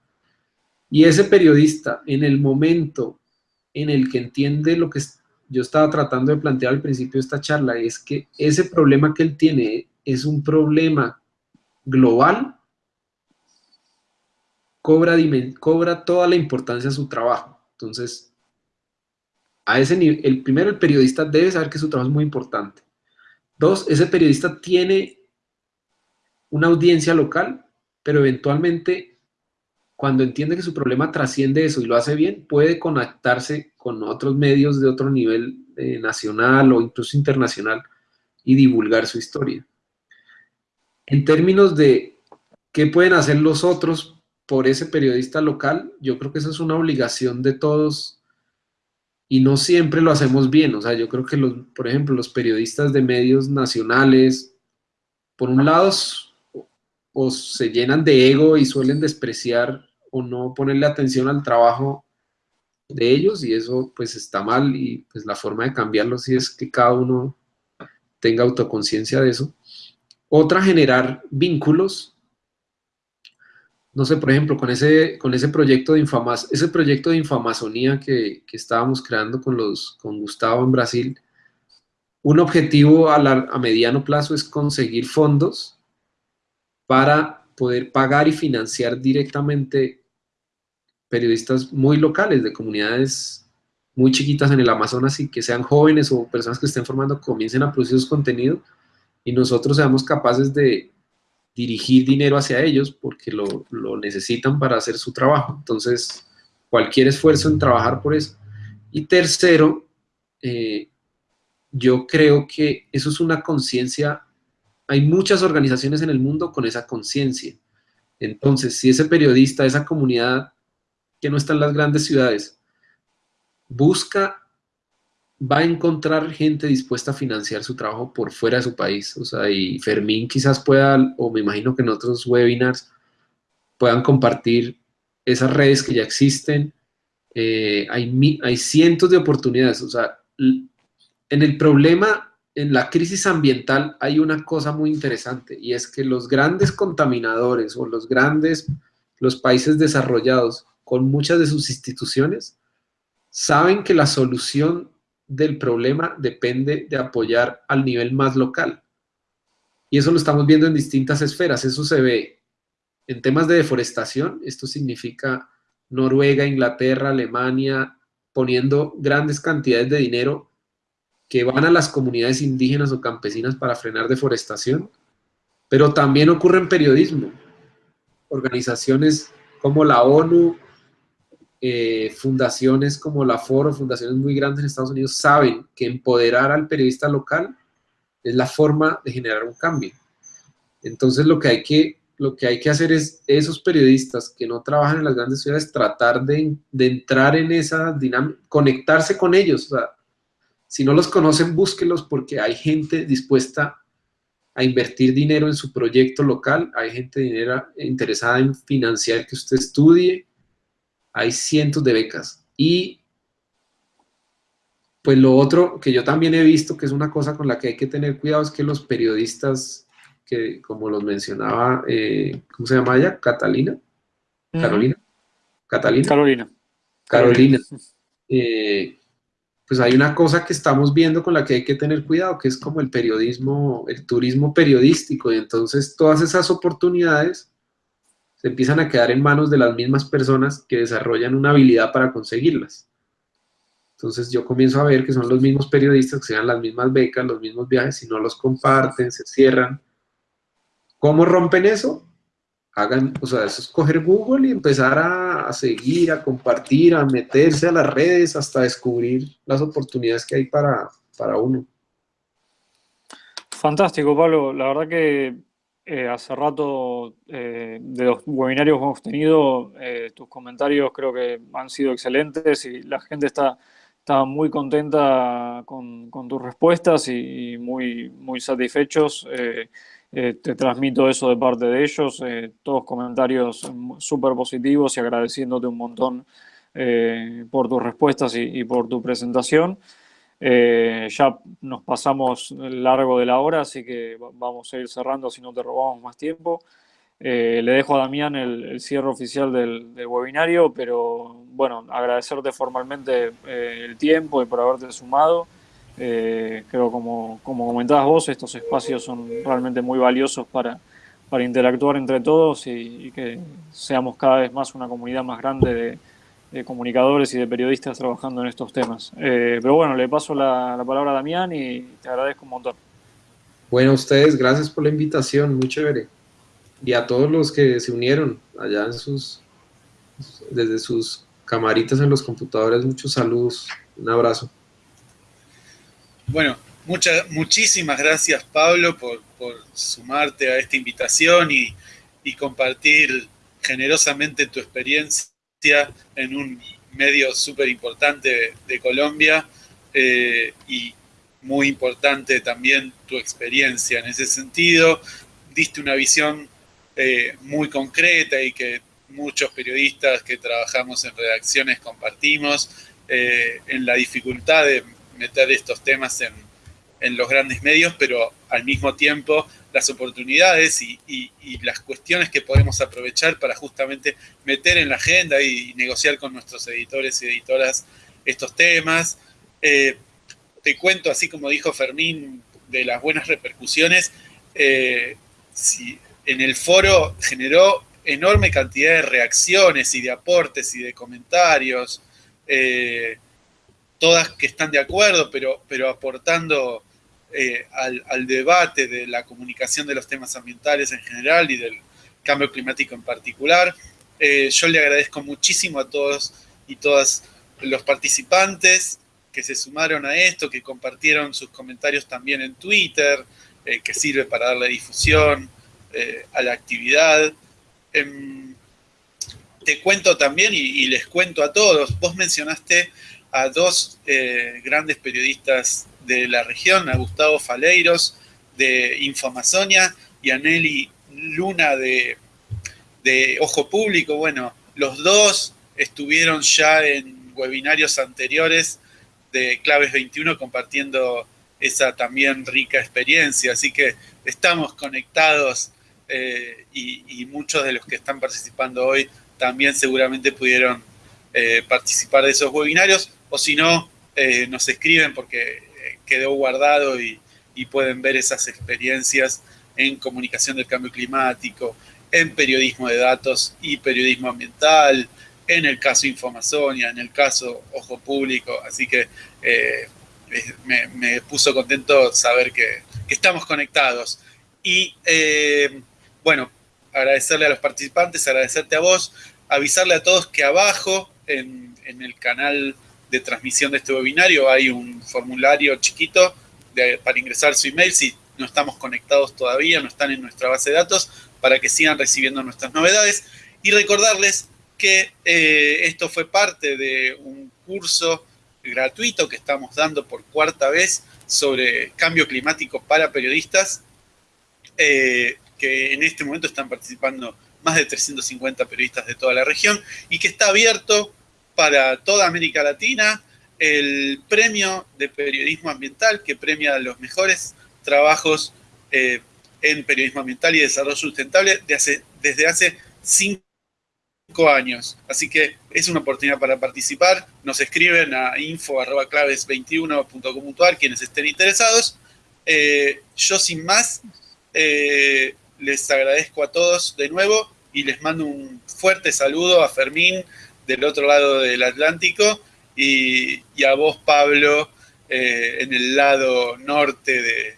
Y ese periodista, en el momento en el que entiende lo que yo estaba tratando de plantear al principio de esta charla, es que ese problema que él tiene es un problema global cobra, cobra toda la importancia a su trabajo. Entonces, a ese nivel, el primero, el periodista debe saber que su trabajo es muy importante. Dos, ese periodista tiene una audiencia local, pero eventualmente, cuando entiende que su problema trasciende eso y lo hace bien, puede conectarse con otros medios de otro nivel eh, nacional o incluso internacional y divulgar su historia. En términos de qué pueden hacer los otros por ese periodista local, yo creo que esa es una obligación de todos y no siempre lo hacemos bien. O sea, yo creo que, los, por ejemplo, los periodistas de medios nacionales, por un lado, o se llenan de ego y suelen despreciar o no ponerle atención al trabajo de ellos y eso pues está mal y pues la forma de cambiarlo sí es que cada uno tenga autoconciencia de eso. Otra, generar vínculos. No sé, por ejemplo, con ese, con ese proyecto de Infamas, ese proyecto de Infamazonía que, que estábamos creando con, los, con Gustavo en Brasil, un objetivo a, a mediano plazo es conseguir fondos para poder pagar y financiar directamente periodistas muy locales, de comunidades muy chiquitas en el Amazonas y que sean jóvenes o personas que estén formando, comiencen a producir sus contenidos y nosotros seamos capaces de, dirigir dinero hacia ellos porque lo, necesitan para hacer su trabajo. Entonces, cualquier esfuerzo en trabajar por eso. Y tercero, eh, yo creo que eso es una conciencia, hay muchas organizaciones en el mundo con esa conciencia. Entonces, si ese periodista, esa comunidad que no está en las grandes ciudades, busca va a encontrar gente dispuesta a financiar su trabajo por fuera de su país. O sea, y Fermín quizás pueda, o me imagino que en otros webinars, puedan compartir esas redes que ya existen. Eh, hay, hay cientos de oportunidades. O sea, en el problema, en la crisis ambiental, hay una cosa muy interesante y es que los grandes contaminadores o los grandes, los países desarrollados con muchas de sus instituciones, saben que la solución del problema depende de apoyar al nivel más local. Y eso lo estamos viendo en distintas esferas. Eso se ve en temas de deforestación. Esto significa Noruega, Inglaterra, Alemania, poniendo grandes cantidades de dinero que van a las comunidades indígenas o campesinas para frenar deforestación. Pero también ocurre en periodismo. Organizaciones como la ONU, eh, fundaciones como la Foro, fundaciones muy grandes en Estados Unidos, saben que empoderar al periodista local es la forma de generar un cambio. Entonces lo que hay que, lo que, hay que hacer es esos periodistas que no trabajan en las grandes ciudades, tratar de, entrar en esa dinámica, conectarse con ellos. si no los conocen, búsquelos porque hay gente dispuesta a invertir dinero en su proyecto local, hay gente dinero interesada en financiar que usted estudie, hay cientos de becas. Y pues lo otro que yo también he visto, que es una cosa con la que hay que tener cuidado, es que los periodistas, que como los mencionaba, eh, ¿cómo se llama ella? Catalina. Carolina. Catalina.
Carolina.
Carolina. Eh, pues hay una cosa que estamos viendo con la que hay que tener cuidado, que es como el periodismo, el turismo periodístico, y entonces todas esas oportunidades empiezan a quedar en manos de las mismas personas que desarrollan una habilidad para conseguirlas. Entonces yo comienzo a ver que son los mismos periodistas que se dan las mismas becas, los mismos viajes, si no los comparten, se cierran. ¿Cómo rompen eso? hagan, o sea, eso es coger Google y empezar a, seguir, a compartir, a meterse a las redes hasta descubrir las oportunidades que hay para, para uno.
Fantástico, Pablo. La verdad que eh, hace rato eh, de los webinarios que hemos tenido, eh, tus comentarios creo que han sido excelentes y la gente está, está muy contenta con, tus respuestas y, muy, muy satisfechos. Eh, te transmito eso de parte de ellos, todos comentarios súper positivos y agradeciéndote un montón por tus respuestas y, por tu presentación. Ya nos pasamos largo de la hora, así que vamos a ir cerrando si no te robamos más tiempo. le dejo a Damián el, cierre oficial del, del, webinario, pero bueno, agradecerte formalmente el tiempo y por haberte sumado. Eh, creo como, como comentabas vos, estos espacios son realmente muy valiosos para, para interactuar entre todos y, que seamos cada vez más una comunidad más grande de, comunicadores y de periodistas trabajando en estos temas. Eh, pero bueno, le paso la, palabra a Damián y te agradezco un montón.
Bueno, a ustedes, gracias por la invitación, muy chévere. Y a todos los que se unieron allá en sus, desde sus camaritas en los computadores, muchos saludos, un abrazo.
Bueno, muchas, muchísimas gracias Pablo por, sumarte a esta invitación y, compartir generosamente tu experiencia en un medio súper importante de, Colombia eh, y muy importante también tu experiencia en ese sentido. Diste una visión eh, muy concreta y que muchos periodistas que trabajamos en redacciones compartimos eh, en la dificultad de meter estos temas en, los grandes medios, pero al mismo tiempo las oportunidades y, las cuestiones que podemos aprovechar para justamente meter en la agenda y, negociar con nuestros editores y editoras estos temas. Eh, te cuento, así como dijo Fermín, de las buenas repercusiones, eh, en el foro generó enorme cantidad de reacciones y de aportes y de comentarios. Eh, todas que están de acuerdo, pero, pero aportando eh, al, debate de la comunicación de los temas ambientales en general y del cambio climático en particular. Eh, yo le agradezco muchísimo a todos y todas los participantes que se sumaron a esto, que compartieron sus comentarios también en Twitter, eh, que sirve para darle difusión a la actividad. Em, te cuento también y les cuento a todos, vos mencionaste a dos eh, grandes periodistas de la región, a Gustavo Faleiros de Infoamazonia y a Nelly Luna de, Ojo Público. Bueno, los dos estuvieron ya en webinarios anteriores de Claves 21 compartiendo esa también rica experiencia. Así que estamos conectados eh, y, muchos de los que están participando hoy también seguramente pudieron eh, participar de esos webinarios o si no, eh, nos escriben porque eh, quedó guardado y, pueden ver esas experiencias en comunicación del cambio climático, en periodismo de datos y periodismo ambiental, en el caso Infoamazonia, en el caso Ojo Público, así que eh, me, puso contento saber que, estamos conectados. Y bueno, agradecerle a los participantes, agradecerte a vos, avisarle a todos que abajo en, en el canal de transmisión de este webinario hay un formulario chiquito para ingresar su email si no estamos conectados todavía, no están en nuestra base de datos, para que sigan recibiendo nuestras novedades. Y recordarles que eh, esto fue parte de un curso gratuito que estamos dando por cuarta vez sobre cambio climático para periodistas, eh, que en este momento están participando más de 350 periodistas de toda la región y que está abierto para toda América Latina el premio de periodismo ambiental que premia los mejores trabajos eh, en periodismo ambiental y desarrollo sustentable desde hace cinco años. Así que es una oportunidad para participar. Nos escriben a info.claves21.com.ar quienes estén interesados. Eh, yo sin más, eh, les agradezco a todos de nuevo y les mando un fuerte saludo a Fermín del otro lado del Atlántico y, a vos, Pablo, eh, en el lado norte de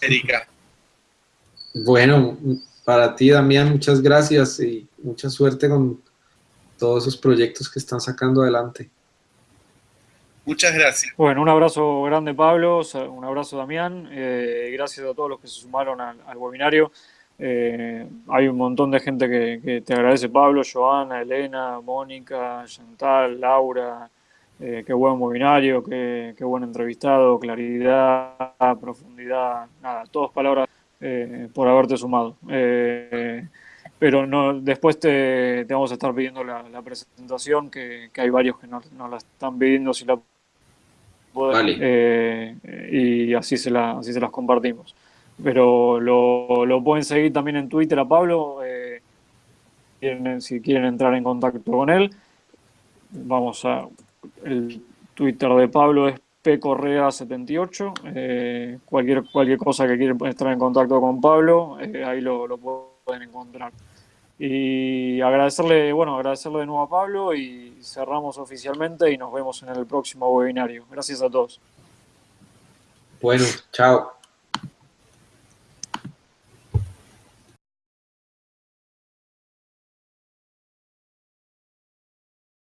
Erika.
Bueno, para ti, Damián, muchas gracias y mucha suerte con todos esos proyectos que están sacando adelante.
Muchas gracias.
Bueno, un abrazo grande, Pablo, un abrazo, Damián. Eh, gracias a todos los que se sumaron al, webinario. Eh, hay un montón de gente que, te agradece, Pablo, Joana, Elena, Mónica, Chantal, Laura. Eh, qué buen webinario, qué, qué, buen entrevistado, claridad, profundidad, nada, todas palabras por haberte sumado pero no, después te, vamos a estar pidiendo la, presentación, que, hay varios que nos la están pidiendo si la pueden, eh, y así se, la, así se las compartimos. Pero lo, pueden seguir también en Twitter a Pablo, eh, si quieren entrar en contacto con él. Vamos a, el Twitter de Pablo es pcorrea78. Eh, cualquier, cualquier cosa que quieran estar en contacto con Pablo, ahí lo, lo pueden encontrar. Y agradecerle, bueno, agradecerle de nuevo a Pablo y cerramos oficialmente y nos vemos en el próximo webinario. Gracias a todos.
Bueno, chao.